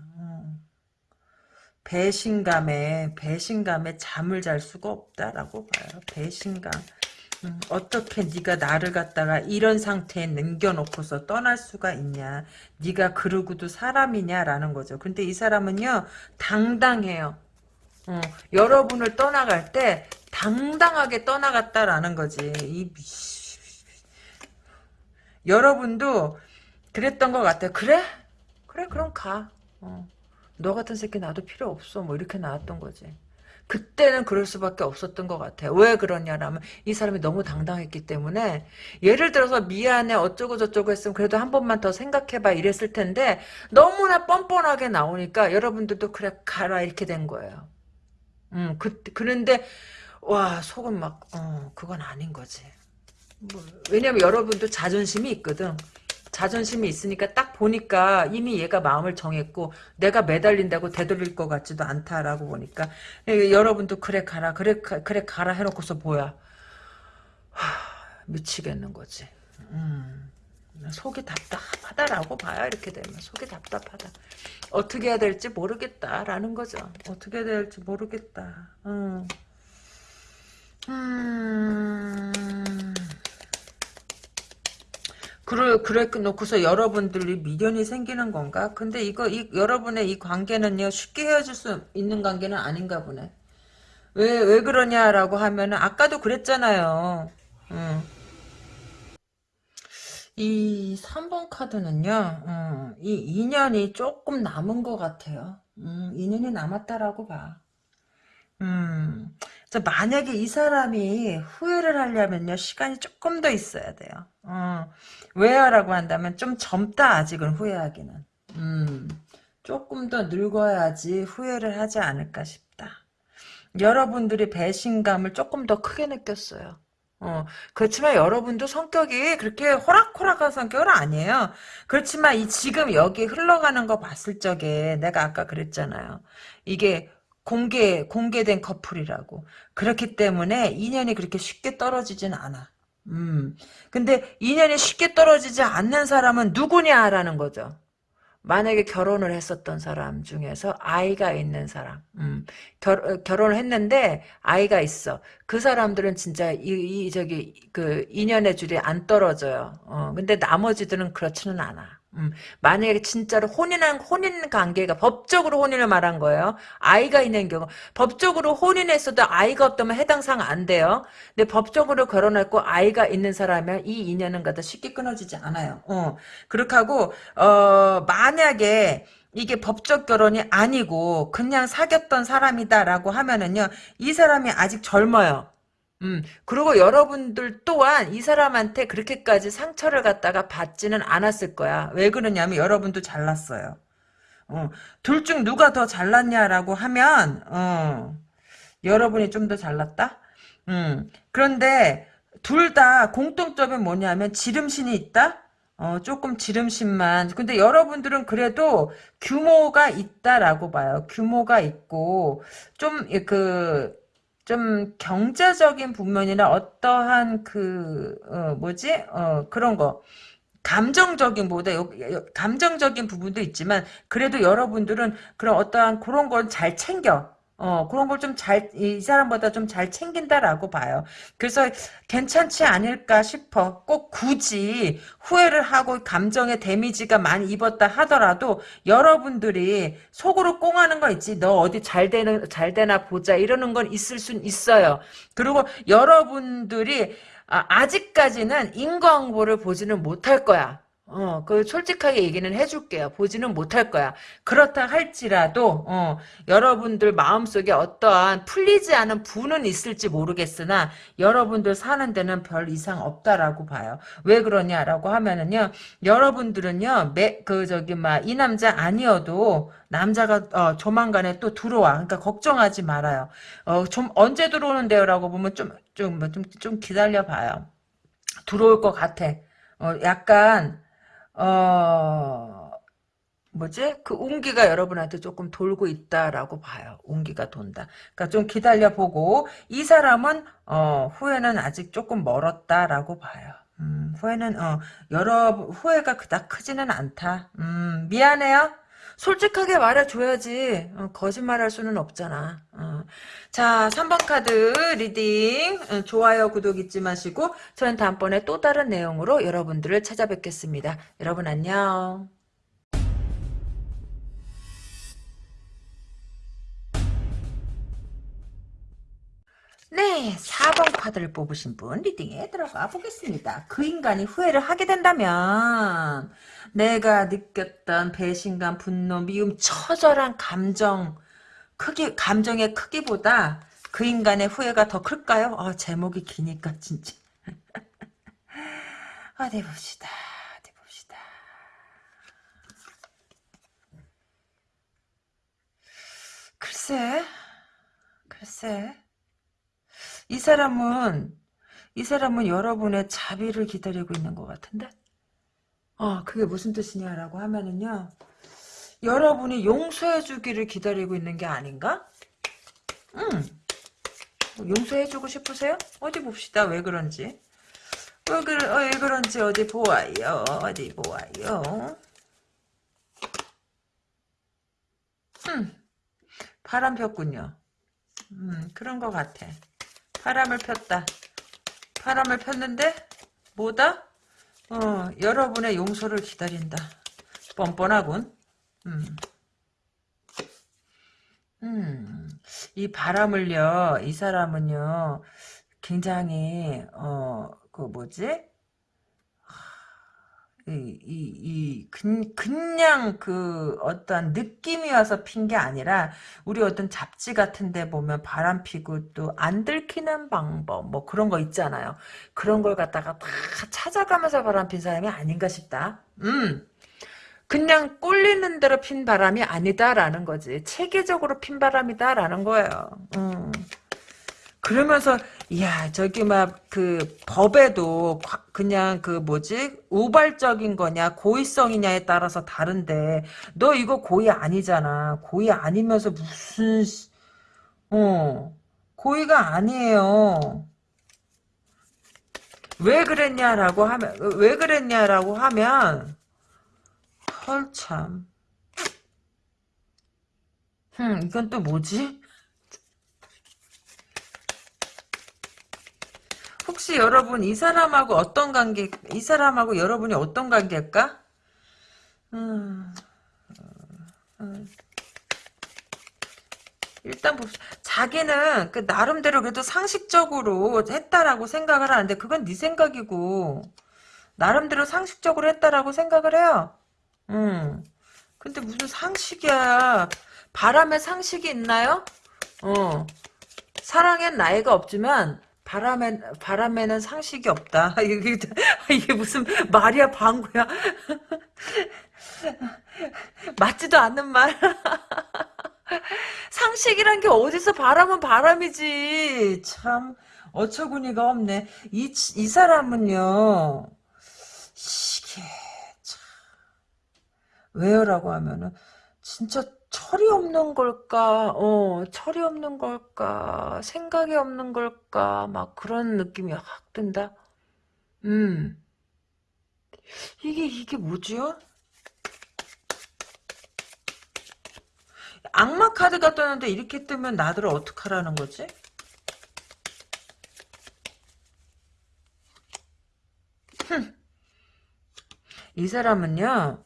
배신감에 배신감에 잠을 잘 수가 없다라고 봐요. 배신감. 음, 어떻게 네가 나를 갖다가 이런 상태에 남겨놓고서 떠날 수가 있냐. 네가 그러고도 사람이냐라는 거죠. 근데 이 사람은요. 당당해요. 어, 여러분을 떠나갈 때 당당하게 떠나갔다라는 거지. 이 여러분도 그랬던 것 같아요. 그래? 그래 그럼 가. 어. 너 같은 새끼 나도 필요 없어. 뭐 이렇게 나왔던 거지. 그때는 그럴 수밖에 없었던 것 같아요. 왜 그러냐라면 이 사람이 너무 당당했기 때문에 예를 들어서 미안해 어쩌고 저쩌고 했으면 그래도 한 번만 더 생각해봐 이랬을 텐데 너무나 뻔뻔하게 나오니까 여러분들도 그래 가라 이렇게 된 거예요. 음, 그, 그런데 와 속은 막 어, 그건 아닌 거지. 뭐, 왜냐면 여러분도 자존심이 있거든. 자존심이 있으니까 딱 보니까 이미 얘가 마음을 정했고 내가 매달린다고 되돌릴 것 같지도 않다라고 보니까 예, 여러분도 그래 가라 그래 그래 가라 해놓고서 뭐야 하, 미치겠는 거지. 음, 속이 답답하다라고 봐요 이렇게 되면 속이 답답하다. 어떻게 해야 될지 모르겠다라는 거죠. 어떻게 해야 될지 모르겠다. 음. 음. 그래, 그래 놓고서 여러분들이 미련이 생기는 건가? 근데 이거, 이, 여러분의 이 관계는요, 쉽게 헤어질 수 있는 관계는 아닌가 보네. 왜, 왜 그러냐라고 하면은, 아까도 그랬잖아요. 음. 이 3번 카드는요, 음, 이 인연이 조금 남은 것 같아요. 음, 인연이 남았다라고 봐. 음, 만약에 이 사람이 후회를 하려면요, 시간이 조금 더 있어야 돼요. 어, 왜요라고 한다면 좀 젊다 아직은 후회하기는. 음, 조금 더 늙어야지 후회를 하지 않을까 싶다. 여러분들이 배신감을 조금 더 크게 느꼈어요. 어, 그렇지만 여러분도 성격이 그렇게 호락호락한 성격은 아니에요. 그렇지만 이 지금 여기 흘러가는 거 봤을 적에 내가 아까 그랬잖아요. 이게 공개, 공개된 커플이라고. 그렇기 때문에 인연이 그렇게 쉽게 떨어지진 않아. 음. 근데 인연이 쉽게 떨어지지 않는 사람은 누구냐라는 거죠. 만약에 결혼을 했었던 사람 중에서 아이가 있는 사람, 음, 결, 어, 결혼을 했는데 아이가 있어. 그 사람들은 진짜 이, 이 저기 그 인연의 줄이 안 떨어져요. 어, 근데 나머지들은 그렇지는 않아. 음, 만약에 진짜로 혼인한 혼인 관계가 법적으로 혼인을 말한 거예요. 아이가 있는 경우 법적으로 혼인했어도 아이가 없다면 해당 사항 안 돼요. 근데 법적으로 결혼했고 아이가 있는 사람이면 이 인연은 갖다 쉽게 끊어지지 않아요. 어, 그렇게 하고 어 만약에 이게 법적 결혼이 아니고 그냥 사귀었던 사람이다라고 하면은요 이 사람이 아직 젊어요. 음, 그리고 여러분들 또한 이 사람한테 그렇게까지 상처를 갖다가 받지는 않았을 거야. 왜 그러냐면 여러분도 잘났어요. 어, 둘 중 누가 더 잘났냐라고 하면, 어, 여러분이 좀 더 잘났다? 음, 그런데 둘 다 공통점이 뭐냐면 지름신이 있다? 어, 조금 지름신만. 근데 여러분들은 그래도 규모가 있다라고 봐요. 규모가 있고, 좀, 그, 좀 경제적인 부분이나 어떠한 그 어, 뭐지? 어, 그런 거. 감정적인 보다 감정적인 부분도 있지만 그래도 여러분들은 그런 어떠한 그런 걸잘 챙겨 어, 그런 걸 좀 잘, 이 사람보다 좀 잘 챙긴다라고 봐요. 그래서 괜찮지 않을까 싶어. 꼭 굳이 후회를 하고 감정에 데미지가 많이 입었다 하더라도 여러분들이 속으로 꽁하는 거 있지. 너 어디 잘 되는, 잘 되나 보자. 이러는 건 있을 순 있어요. 그리고 여러분들이 아, 아직까지는 인과응보를 보지는 못할 거야. 어, 그 솔직하게 얘기는 해줄게요. 보지는 못할 거야. 그렇다 할지라도 어, 여러분들 마음속에 어떠한 풀리지 않은 부는 있을지 모르겠으나 여러분들 사는 데는 별 이상 없다라고 봐요. 왜 그러냐라고 하면은요. 여러분들은요. 매, 그 저기 막 이 남자 아니어도 남자가 어, 조만간에 또 들어와. 그러니까 걱정하지 말아요. 어, 좀 언제 들어오는데요라고 보면 좀 좀좀좀 기다려 봐요. 들어올 것 같아. 어, 약간 어, 뭐지? 그 운기가 여러분한테 조금 돌고 있다라고 봐요. 운기가 돈다. 그러니까 좀 기다려보고 이 사람은 어, 후회는 아직 조금 멀었다라고 봐요. 음, 후회는 어, 여러 후회가 그닥 크지는 않다. 음, 미안해요. 솔직하게 말해줘야지. 어, 거짓말할 수는 없잖아. 어. 자, 3번 카드 reading 어, 좋아요, 구독 잊지 마시고 저는 다음번에 또 다른 내용으로 여러분들을 찾아뵙겠습니다. 여러분 안녕. 네, 4번 카드를 뽑으신 분 reading에 들어가 보겠습니다. 그 인간이 후회를 하게 된다면 내가 느꼈던 배신감, 분노, 미움, 처절한 감정 크기 감정의 크기보다 그 인간의 후회가 더 클까요? 아, 제목이 기니까 진짜. 어디 [LAUGHS] 봅시다. 어디 봅시다. 글쎄, 글쎄. 이 사람은 이 사람은 여러분의 자비를 기다리고 있는 것 같은데? 어, 그게 무슨 뜻이냐라고 하면은요. 여러분이 용서해 주기를 기다리고 있는 게 아닌가? 응. 뭐 용서해 주고 싶으세요? 어디 봅시다. 왜 그런지. 왜, 어, 왜 그런지 어디 보아요. 어디 보아요. 음. 바람 폈군요. 음, 그런 것 같아. 바람을 폈다. 바람을 폈는데 뭐다? 어, 여러분의 용서를 기다린다. 뻔뻔하군. 음. 음. 이 바람을요, 이 사람은요, 굉장히, 어, 그 뭐지? 이, 이, 이, 그냥 그 어떤 느낌이 와서 핀 게 아니라, 우리 어떤 잡지 같은 데 보면 바람 피고 또 안 들키는 방법, 뭐 그런 거 있잖아요. 그런 걸 갖다가 다 찾아가면서 바람 핀 사람이 아닌가 싶다. 음. 그냥 꼴리는 대로 핀 바람이 아니다라는 거지. 체계적으로 핀 바람이다라는 거예요. 음. 그러면서 야 저기 막 그 법에도 그냥 그 뭐지 우발적인 거냐 고의성이냐에 따라서 다른데 너 이거 고의 아니잖아 고의 아니면서 무슨 어 고의가 아니에요 왜 그랬냐라고 하면 왜 그랬냐라고 하면 헐 참. 흠, 이건 또 뭐지? 혹시 여러분 이 사람하고 어떤 관계, 이 사람하고 여러분이 어떤 관계일까? 음, 음. 일단 봅시다. 자기는 그 나름대로 그래도 상식적으로 했다라고 생각을 하는데 그건 네 생각이고 나름대로 상식적으로 했다라고 생각을 해요. 음. 근데 무슨 상식이야. 바람에 상식이 있나요? 어. 사랑엔 나이가 없지만 바람에 바람에는 상식이 없다. [LAUGHS] 이게 이게 무슨 말이야 방구야. [LAUGHS] 맞지도 않는 말. [LAUGHS] 상식이란 게 어디서 바람은 바람이지. 참 어처구니가 없네. 이, 이 사람은요. 참 왜요 라고 하면은 진짜 철이 없는 걸까? 어, 철이 없는 걸까? 생각이 없는 걸까? 막 그런 느낌이 확 든다. 음. 이게 이게 뭐지요? 악마 카드가 떴는데 이렇게 뜨면 나들을 어떡하라는 거지? 이 사람은요,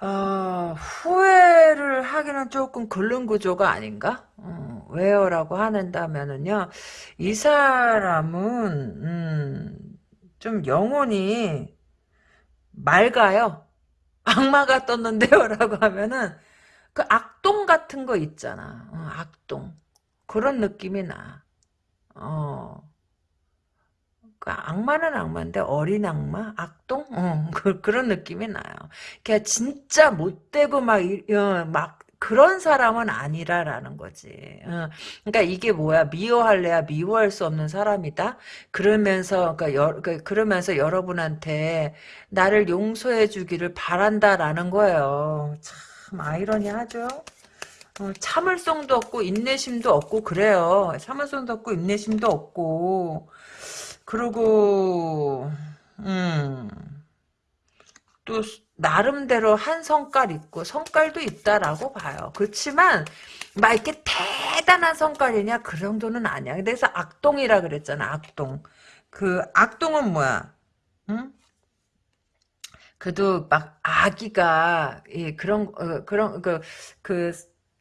어, 후회를 하기는 조금 글른 구조가 아닌가? 어, 왜요라고 하는다면은요, 이 사람은, 음, 좀 영혼이 맑아요. 악마가 떴는데요? 라고 하면은, 그 악동 같은 거 있잖아. 어, 악동. 그런 느낌이 나. 어. 그 악마는 악마인데 어린 악마? 악동? 어, [LAUGHS] 그, 그런 느낌이 나요. 걔 진짜 못되고 막, 어, 막 그런 사람은 아니라라는 거지. 어, 그러니까 이게 뭐야? 미워할래야 미워할 수 없는 사람이다. 그러면서 그러니까 여, 그, 그러면서 여러분한테 나를 용서해 주기를 바란다라는 거예요. 참 아이러니하죠. 어, 참을성도 없고 인내심도 없고 그래요. 참을성도 없고 인내심도 없고 그리고 음, 또 나름대로 한 성깔 있고 성깔도 있다라고 봐요. 그렇지만 막 이렇게 대단한 성깔이냐 그 정도는 아니야. 그래서 악동이라 그랬잖아. 악동. 그 악동은 뭐야? 응? 그래도 막 아기가 예, 그런 어, 그런 그그 그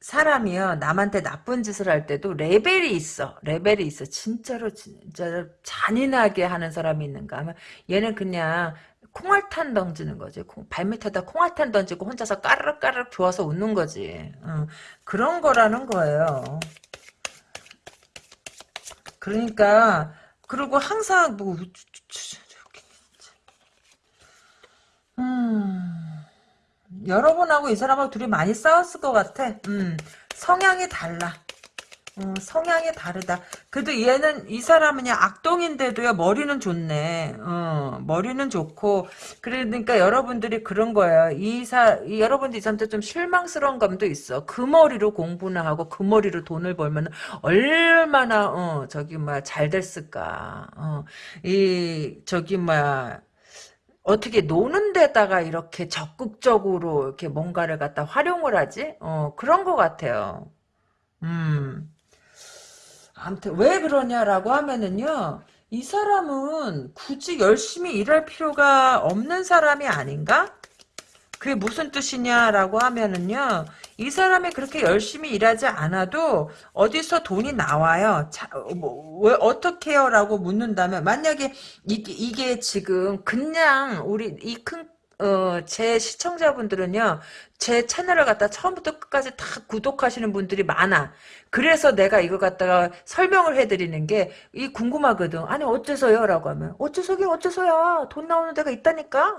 사람이요 남한테 나쁜 짓을 할 때도 레벨이 있어. 레벨이 있어. 진짜로 진짜 잔인하게 하는 사람이 있는가 하면 얘는 그냥 콩알탄 던지는 거지. 콩, 발밑에다 콩알탄 던지고 혼자서 까르륵 좋아서 웃는 거지. 응. 그런 거라는 거예요. 그러니까 그리고 항상 뭐 음. 여러분하고 이 사람하고 둘이 많이 싸웠을 것 같아. 음, 성향이 달라. 음, 성향이 다르다. 그래도 얘는 이 사람은 악동인데도요 머리는 좋네. 어, 머리는 좋고 그러니까 여러분들이 그런 거예요. 이사 여러분들 이 사람한테 좀 실망스러운 감도 있어. 그 머리로 공부나 하고 그 머리로 돈을 벌면 얼마나 어 저기 뭐야 잘 됐을까. 어, 이 저기 뭐야 어떻게 노는 데다가 이렇게 적극적으로 이렇게 뭔가를 갖다 활용을 하지? 어, 그런 것 같아요. 음. 아무튼 왜 그러냐라고 하면은요. 이 사람은 굳이 열심히 일할 필요가 없는 사람이 아닌가? 그게 무슨 뜻이냐라고 하면은요. 이 사람이 그렇게 열심히 일하지 않아도 어디서 돈이 나와요. 자, 뭐, 왜 어떻게요? 라고 묻는다면 만약에 이게, 이게 지금 그냥 우리 이 큰 어, 제 시청자분들은요, 제 채널을 갖다 처음부터 끝까지 다 구독하시는 분들이 많아. 그래서 내가 이거 갖다가 설명을 해드리는 게, 이 궁금하거든. 아니, 어째서요? 라고 하면, 어째서긴 어째서야. 돈 나오는 데가 있다니까?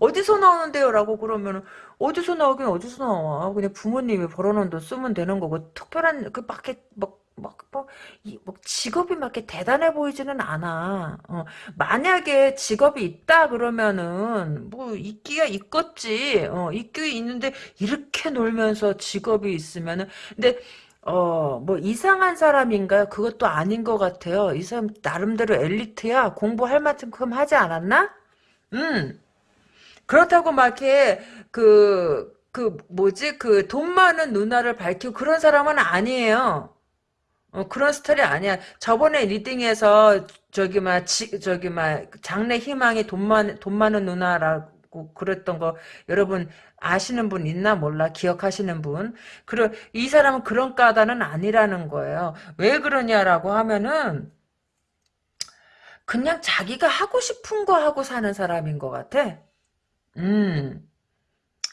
어, 디서 나오는데요? 라고 그러면, 어디서 나오긴 어디서 나와. 그냥 부모님이 벌어놓은 돈 쓰면 되는 거고, 특별한, 그, 막, 막, 막, 뭐, 이, 뭐, 직업이 막 이렇게 대단해 보이지는 않아. 어, 만약에 직업이 있다 그러면은, 뭐, 있기야 있겠지. 어, 있기 있는데, 이렇게 놀면서 직업이 있으면은, 근데, 어, 뭐, 이상한 사람인가요? 그것도 아닌 것 같아요. 이 사람, 나름대로 엘리트야. 공부할 만큼 하지 않았나? 음. 그렇다고 막 이렇게 그, 그 뭐지 그 돈 많은 누나를 밝히고 그런 사람은 아니에요. 어, 그런 스타일이 아니야. 저번에 리딩에서 저기 막 지, 저기 막 장래 희망이 돈 많, 돈 많은 누나라고 그랬던 거 여러분 아시는 분 있나 몰라 기억하시는 분. 그래 이 사람은 그런 까다는 아니라는 거예요. 왜 그러냐라고 하면은 그냥 자기가 하고 싶은 거 하고 사는 사람인 것 같아. 음.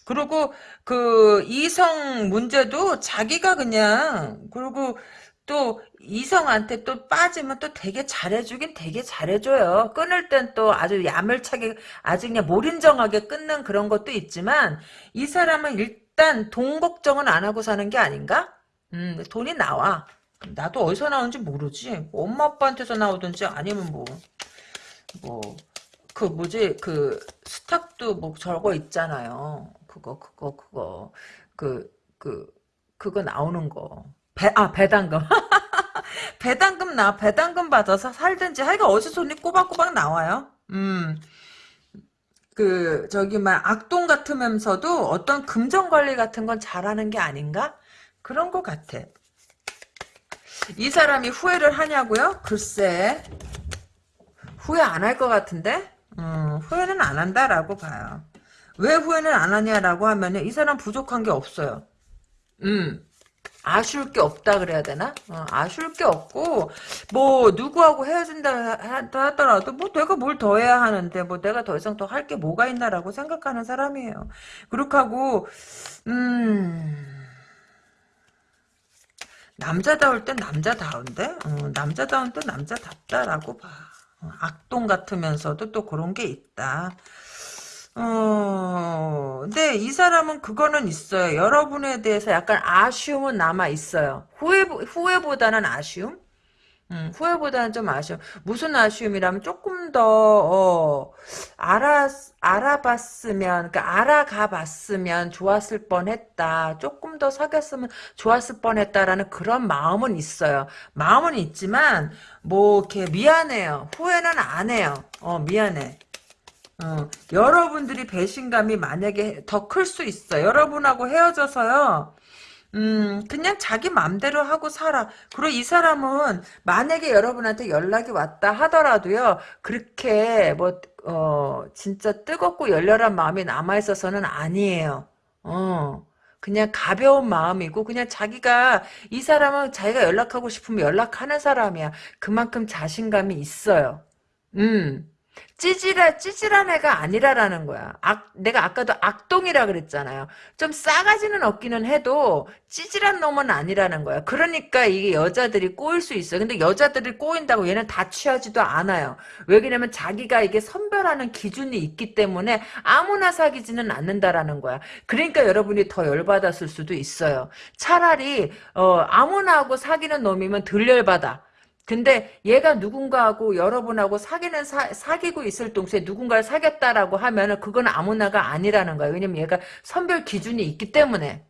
그리고 그 이성 문제도 자기가 그냥 그리고 또 이성한테 또 빠지면 또 되게 잘해주긴 되게 잘해줘요. 끊을 땐 또 아주 야멸차게 아주 그냥 몰인정하게 끊는 그런 것도 있지만 이 사람은 일단 돈 걱정은 안 하고 사는 게 아닌가? 음, 돈이 나와. 나도 어디서 나오는지 모르지. 뭐 엄마 아빠한테서 나오든지 아니면 뭐, 뭐, 그 뭐지, 그 스탁도 뭐 저거 있잖아요. 그거, 그거, 그거. 그, 그, 그거 나오는 거. 배, 아, 배당금. [LAUGHS] 배당금 나, 배당금 받아서 살든지, 하여간 어디서 돈이 꼬박꼬박 나와요. 음. 그, 저기, 막, 악동 같으면서도 어떤 금전 관리 같은 건 잘하는 게 아닌가? 그런 것 같아. 이 사람이 후회를 하냐고요? 글쎄. 후회 안 할 것 같은데? 음, 후회는 안 한다라고 봐요. 왜 후회는 안 하냐라고 하면은 이 사람 부족한 게 없어요. 음. 아쉬울 게 없다 그래야 되나? 어, 아쉬울 게 없고 뭐 누구하고 헤어진다 하더라도 뭐 내가 뭘 더 해야 하는데 뭐 내가 더 이상 더 할 게 뭐가 있나라고 생각하는 사람이에요. 그렇게 하고 음 남자다울 땐 남자다운데 어, 남자다운 땐 남자답다라고 봐. 어, 악동 같으면서도 또 그런 게 있다. 어, 근데 이 사람은 그거는 있어요. 여러분에 대해서 약간 아쉬움은 남아 있어요. 후회 후회보다는 아쉬움. 음, 후회보다는 좀 아쉬움. 무슨 아쉬움이라면 조금 더, 어, 알아, 알아봤으면, 그러니까 알아가 봤으면 좋았을 뻔 했다. 조금 더 사귀었으면 좋았을 뻔 했다라는 그런 마음은 있어요. 마음은 있지만, 뭐, 이렇게 미안해요. 후회는 안 해요. 어, 미안해. 어, 여러분들이 배신감이 만약에 더 클 수 있어. 여러분하고 헤어져서요. 음, 그냥 자기 맘대로 하고 살아. 그리고 이 사람은 만약에 여러분한테 연락이 왔다 하더라도요, 그렇게 뭐, 어, 진짜 뜨겁고 열렬한 마음이 남아 있어서는 아니에요. 어. 그냥 가벼운 마음이고 그냥 자기가 이 사람은 자기가 연락하고 싶으면 연락하는 사람이야. 그만큼 자신감이 있어요. 음. 찌질한 찌질한 애가 아니라라는 거야. 악, 내가 아까도 악동이라 그랬잖아요. 좀 싸가지는 없기는 해도 찌질한 놈은 아니라는 거야. 그러니까 이게 여자들이 꼬일 수 있어. 근데 여자들이 꼬인다고 얘는 다 취하지도 않아요. 왜 그러냐면 자기가 이게 선별하는 기준이 있기 때문에 아무나 사귀지는 않는다라는 거야. 그러니까 여러분이 더 열받았을 수도 있어요. 차라리 어, 아무나 하고 사귀는 놈이면 덜 열받아. 근데 얘가 누군가하고 여러분하고 사귀는 사, 사귀고 있을 동시에 누군가를 사귀었다라고 하면은 그건 아무나가 아니라는 거예요. 왜냐면 얘가 선별 기준이 있기 때문에.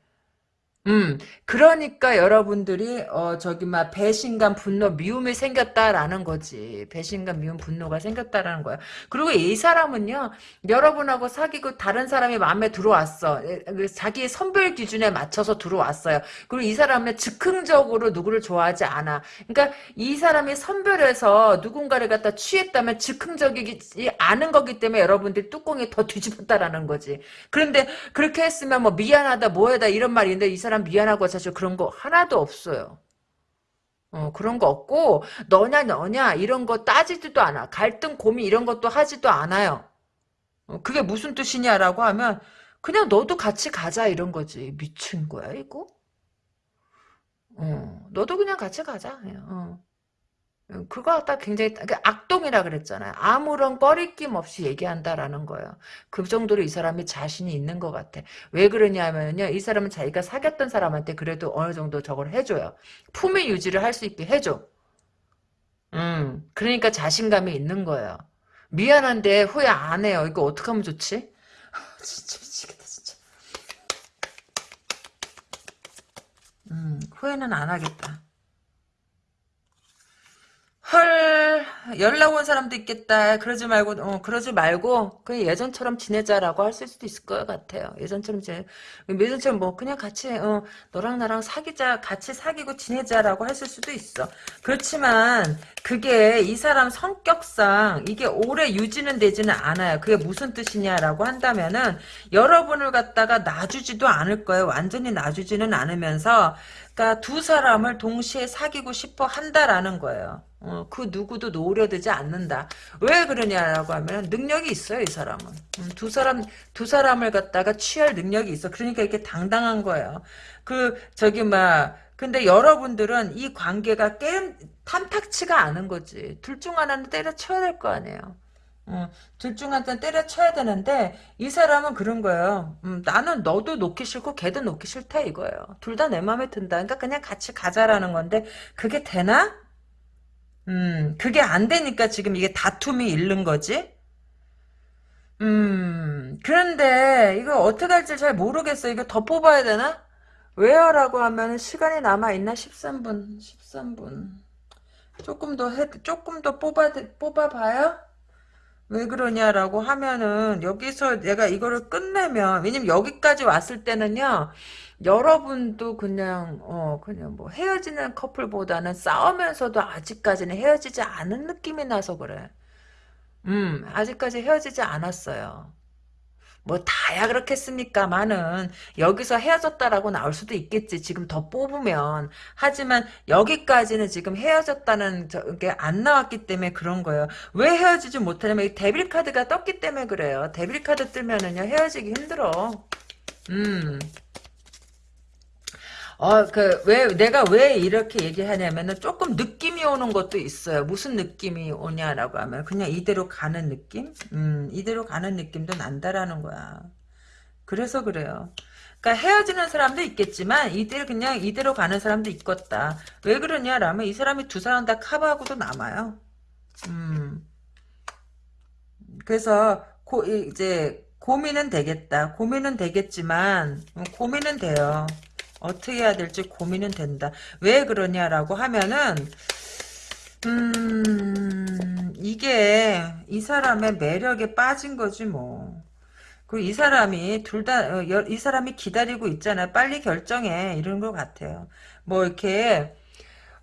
음, 그러니까 여러분들이 어 저기 막 배신감, 분노, 미움이 생겼다라는 거지. 배신감, 미움, 분노가 생겼다라는 거야. 그리고 이 사람은요, 여러분하고 사귀고 다른 사람이 마음에 들어왔어. 그 자기의 선별 기준에 맞춰서 들어왔어요. 그리고 이 사람은 즉흥적으로 누구를 좋아하지 않아. 그러니까 이 사람이 선별해서 누군가를 갖다 취했다면 즉흥적이지 않은 거기 때문에 여러분들이 뚜껑이 더 뒤집었다라는 거지. 그런데 그렇게 했으면 뭐 미안하다, 뭐해다 이런 말인데 이 사람 사람 미안하고 사실 그런 거 하나도 없어요. 어, 그런 거 없고 너냐 너냐 이런 거 따지지도 않아. 갈등 고민 이런 것도 하지도 않아요. 어, 그게 무슨 뜻이냐라고 하면 그냥 너도 같이 가자 이런 거지. 미친 거야 이거? 어, 너도 그냥 같이 가자. 어. 그거 갖다 굉장히 그 악동이라 그랬잖아요. 아무런 꺼리낌 없이 얘기한다라는 거예요. 그 정도로 이 사람이 자신이 있는 것 같아. 왜 그러냐면요. 이 사람은 자기가 사귀었던 사람한테 그래도 어느 정도 저걸 해줘요. 품위 유지를 할 수 있게 해줘. 음, 그러니까 자신감이 있는 거예요. 미안한데 후회 안 해요. 이거 어떻게 하면 좋지? [LAUGHS] 진짜 미치겠다 진짜. 음, 후회는 안 하겠다. 헐 연락 온 사람도 있겠다. 그러지 말고 어 그러지 말고 그냥 예전처럼 지내자라고 할 수도 있을 것 같아요. 예전처럼 지내 예전처럼 뭐 그냥 같이 어 너랑 나랑 사귀자 같이 사귀고 지내자라고 했을 수도 있어. 그렇지만 그게 이 사람 성격상 이게 오래 유지는 되지는 않아요. 그게 무슨 뜻이냐라고 한다면은 여러분을 갖다가 놔주지도 않을 거예요. 완전히 놔주지는 않으면서 그러니까 두 사람을 동시에 사귀고 싶어 한다라는 거예요. 어, 그 누구도 노려들지 않는다. 왜 그러냐라고 하면 능력이 있어요, 이 사람은. 음, 두 사람 두 사람을 갖다가 취할 능력이 있어. 그러니까 이렇게 당당한 거예요. 그 저기 막 근데 여러분들은 이 관계가 게임 탐탁치가 않은 거지. 둘 중 하나는 때려쳐야 될 거 아니에요. 어, 둘중 하나는 때려쳐야 되는데 이 사람은 그런 거예요. 음, 나는 너도 놓기 싫고 걔도 놓기 싫다 이거예요. 둘 다 내 마음에 든다. 그러니까 그냥 같이 가자라는 건데 그게 되나? 음, 그게 안 되니까 지금 이게 다툼이 일른 거지? 음, 그런데 이거 어떻게 할지 잘 모르겠어. 이거 더 뽑아야 되나? 왜요? 라고 하면 시간이 남아 있나? 13분, 13분. 조금 더 해, 조금 더 뽑아, 뽑아 봐요? 왜 그러냐라고 하면은 여기서 내가 이거를 끝내면 왜냐면 여기까지 왔을 때는요 여러분도 그냥 어 그냥 뭐 헤어지는 커플보다는 싸우면서도 아직까지는 헤어지지 않은 느낌이 나서 그래. 음 아직까지 헤어지지 않았어요. 뭐 다야 그렇겠습니까만은 여기서 헤어졌다라고 나올 수도 있겠지. 지금 더 뽑으면. 하지만 여기까지는 지금 헤어졌다는 게 안 나왔기 때문에 그런 거예요. 왜 헤어지지 못하냐면 이 데빌 카드가 떴기 때문에 그래요. 데빌 카드 뜨면은요 헤어지기 힘들어. 음 어, 그, 왜, 내가 왜 이렇게 얘기하냐면은 조금 느낌이 오는 것도 있어요. 무슨 느낌이 오냐라고 하면 그냥 이대로 가는 느낌? 음, 이대로 가는 느낌도 난다라는 거야. 그래서 그래요. 그러니까 헤어지는 사람도 있겠지만 이대로 그냥 이대로 가는 사람도 있겠다. 왜 그러냐라면 이 사람이 두 사람 다 커버하고도 남아요. 음. 그래서 고, 이제 고민은 되겠다. 고민은 되겠지만 음, 고민은 돼요. 어떻게 해야 될지 고민은 된다. 왜 그러냐라고 하면은 음 이게 이 사람의 매력에 빠진 거지 뭐. 그이 사람이 둘 다 이 사람이 기다리고 있잖아. 빨리 결정해 이런 것 같아요. 뭐 이렇게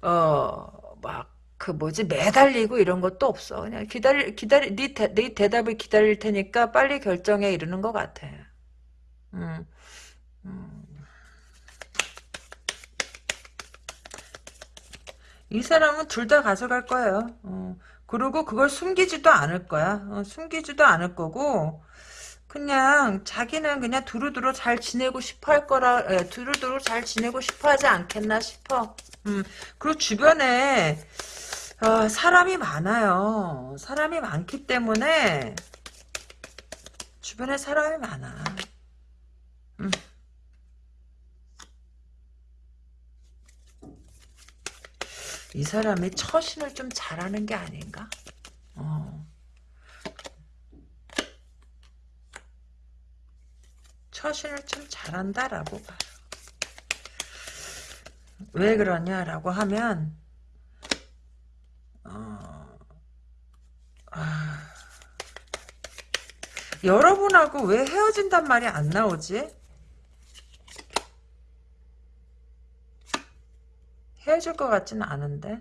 어막 그 뭐지 매달리고 이런 것도 없어. 그냥 기다리 기다리 네, 대, 네 대답을 기다릴 테니까 빨리 결정해 이러는 것 같아. 음. 음. 이 사람은 둘 다 가져갈 거예요. 어. 그리고 그걸 숨기지도 않을 거야. 어, 숨기지도 않을 거고 그냥 자기는 그냥 두루두루 잘 지내고 싶어 할 거라 에, 두루두루 잘 지내고 싶어 하지 않겠나 싶어. 음, 그리고 주변에 어, 사람이 많아요. 사람이 많기 때문에 주변에 사람이 많아. 음. 이 사람이 처신을 좀 잘하는 게 아닌가? 어. 처신을 좀 잘한다라고 봐요. 왜 그러냐라고 하면 어, 아, 여러분하고 왜 헤어진단 말이 안 나오지? 헤어질 것 같지는 않은데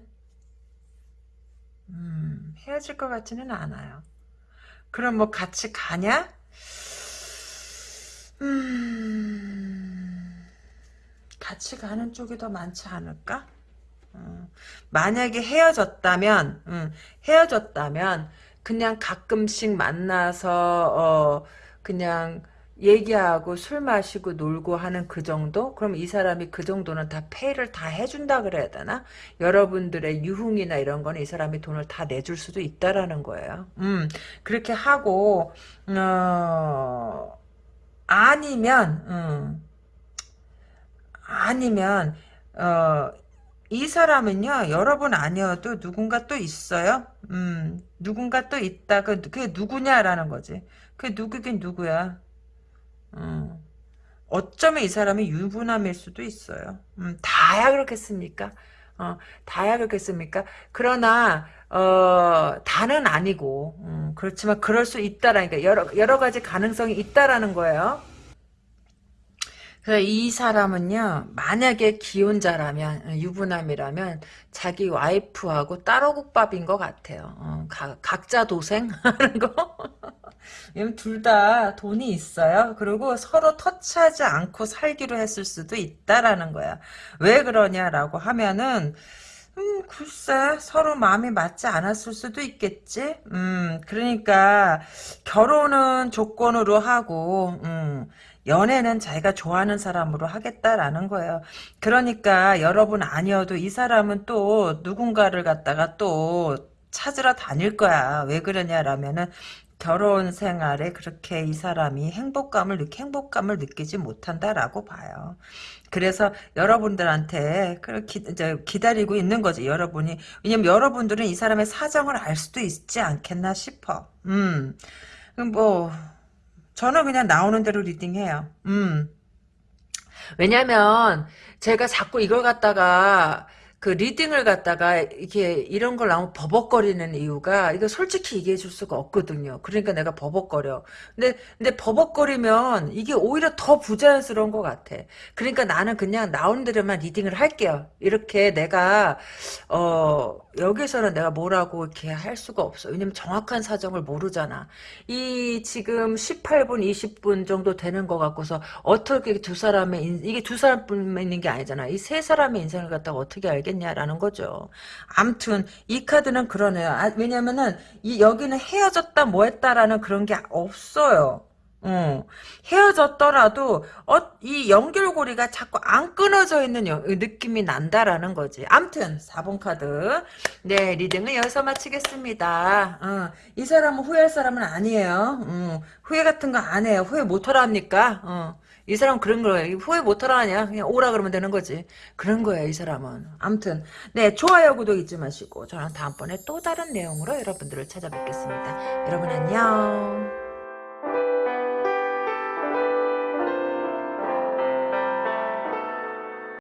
음, 헤어질 것 같지는 않아요. 그럼 뭐 같이 가냐? 음, 같이 가는 쪽이 더 많지 않을까? 음, 만약에 헤어졌다면, 음, 헤어졌다면, 그냥 가끔씩 만나서, 어, 그냥, 얘기하고 술 마시고 놀고 하는 그 정도? 그럼 이 사람이 그 정도는 다 페이를 다 해준다 그래야 되나? 여러분들의 유흥이나 이런 거는 이 사람이 돈을 다 내줄 수도 있다라는 거예요. 음, 그렇게 하고, 어, 아니면, 음, 아니면, 어, 이 사람은요, 여러분 아니어도 누군가 또 있어요. 음, 누군가 또 있다. 그, 그게 누구냐라는 거지. 그게 누구긴 누구야. 음. 어쩌면 이 사람이 유부남일 수도 있어요. 음, 다야 그렇겠습니까? 어, 다야 그렇겠습니까? 그러나 어, 다는 아니고 음, 그렇지만 그럴 수 있다라니까 여러 여러 가지 가능성이 있다라는 거예요. 그이 사람은요, 만약에 기혼자라면, 유부남이라면, 자기 와이프하고 따로 국밥인 것 같아요. 어, 가, 각자 도생? [LAUGHS] 하는 거? 왜냐면 둘다 돈이 있어요. 그리고 서로 터치하지 않고 살기로 했을 수도 있다라는 거야. 왜 그러냐라고 하면은, 음, 글쎄, 서로 마음이 맞지 않았을 수도 있겠지? 음, 그러니까, 결혼은 조건으로 하고, 음, 연애는 자기가 좋아하는 사람으로 하겠다라는 거예요. 그러니까 여러분 아니어도 이 사람은 또 누군가를 갖다가 또 찾으러 다닐 거야. 왜 그러냐라면은 결혼 생활에 그렇게 이 사람이 행복감을 느 행복감을 느끼지 못한다라고 봐요. 그래서 여러분들한테 그렇게 기다리고 있는 거지 여러분이 왜냐면 여러분들은 이 사람의 사정을 알 수도 있지 않겠나 싶어. 음, 뭐 저는 그냥 나오는 대로 리딩해요. 음. 왜냐면 제가 자꾸 이걸 갖다가 그 리딩을 갖다가 이게 이런 걸 나오면 버벅거리는 이유가 이거 솔직히 얘기해 줄 수가 없거든요. 그러니까 내가 버벅거려. 근데 근데 버벅거리면 이게 오히려 더 부자연스러운 것 같아. 그러니까 나는 그냥 나오는 대로만 리딩을 할게요. 이렇게 내가 어 여기서는 내가 뭐라고 이렇게 할 수가 없어. 왜냐면 정확한 사정을 모르잖아. 이 지금 18분, 20분 정도 되는 것 같고서 어떻게 두 사람의 인, 이게 두 사람뿐만 있는 게 아니잖아. 이 세 사람의 인생을 갖다가 어떻게 알겠냐라는 거죠. 암튼 이 카드는 그러네요. 아, 왜냐면은 이 여기는 헤어졌다 뭐했다라는 그런 게 없어요. 어, 헤어졌더라도 어, 이 연결고리가 자꾸 안 끊어져 있는 여, 느낌이 난다라는 거지. 암튼 4번 카드 네 reading은 여기서 마치겠습니다. 어, 이 사람은 후회할 사람은 아니에요. 어, 후회 같은 거 안 해요. 후회 못하라 합니까? 어, 이 사람 은 그런 거예요. 후회 못하라 하냐? 그냥 오라 그러면 되는 거지. 그런 거예요, 이 사람은. 암튼, 네, 좋아요, 구독 잊지 마시고, 저는 다음번에 또 다른 내용으로 여러분들을 찾아뵙겠습니다. 여러분 안녕.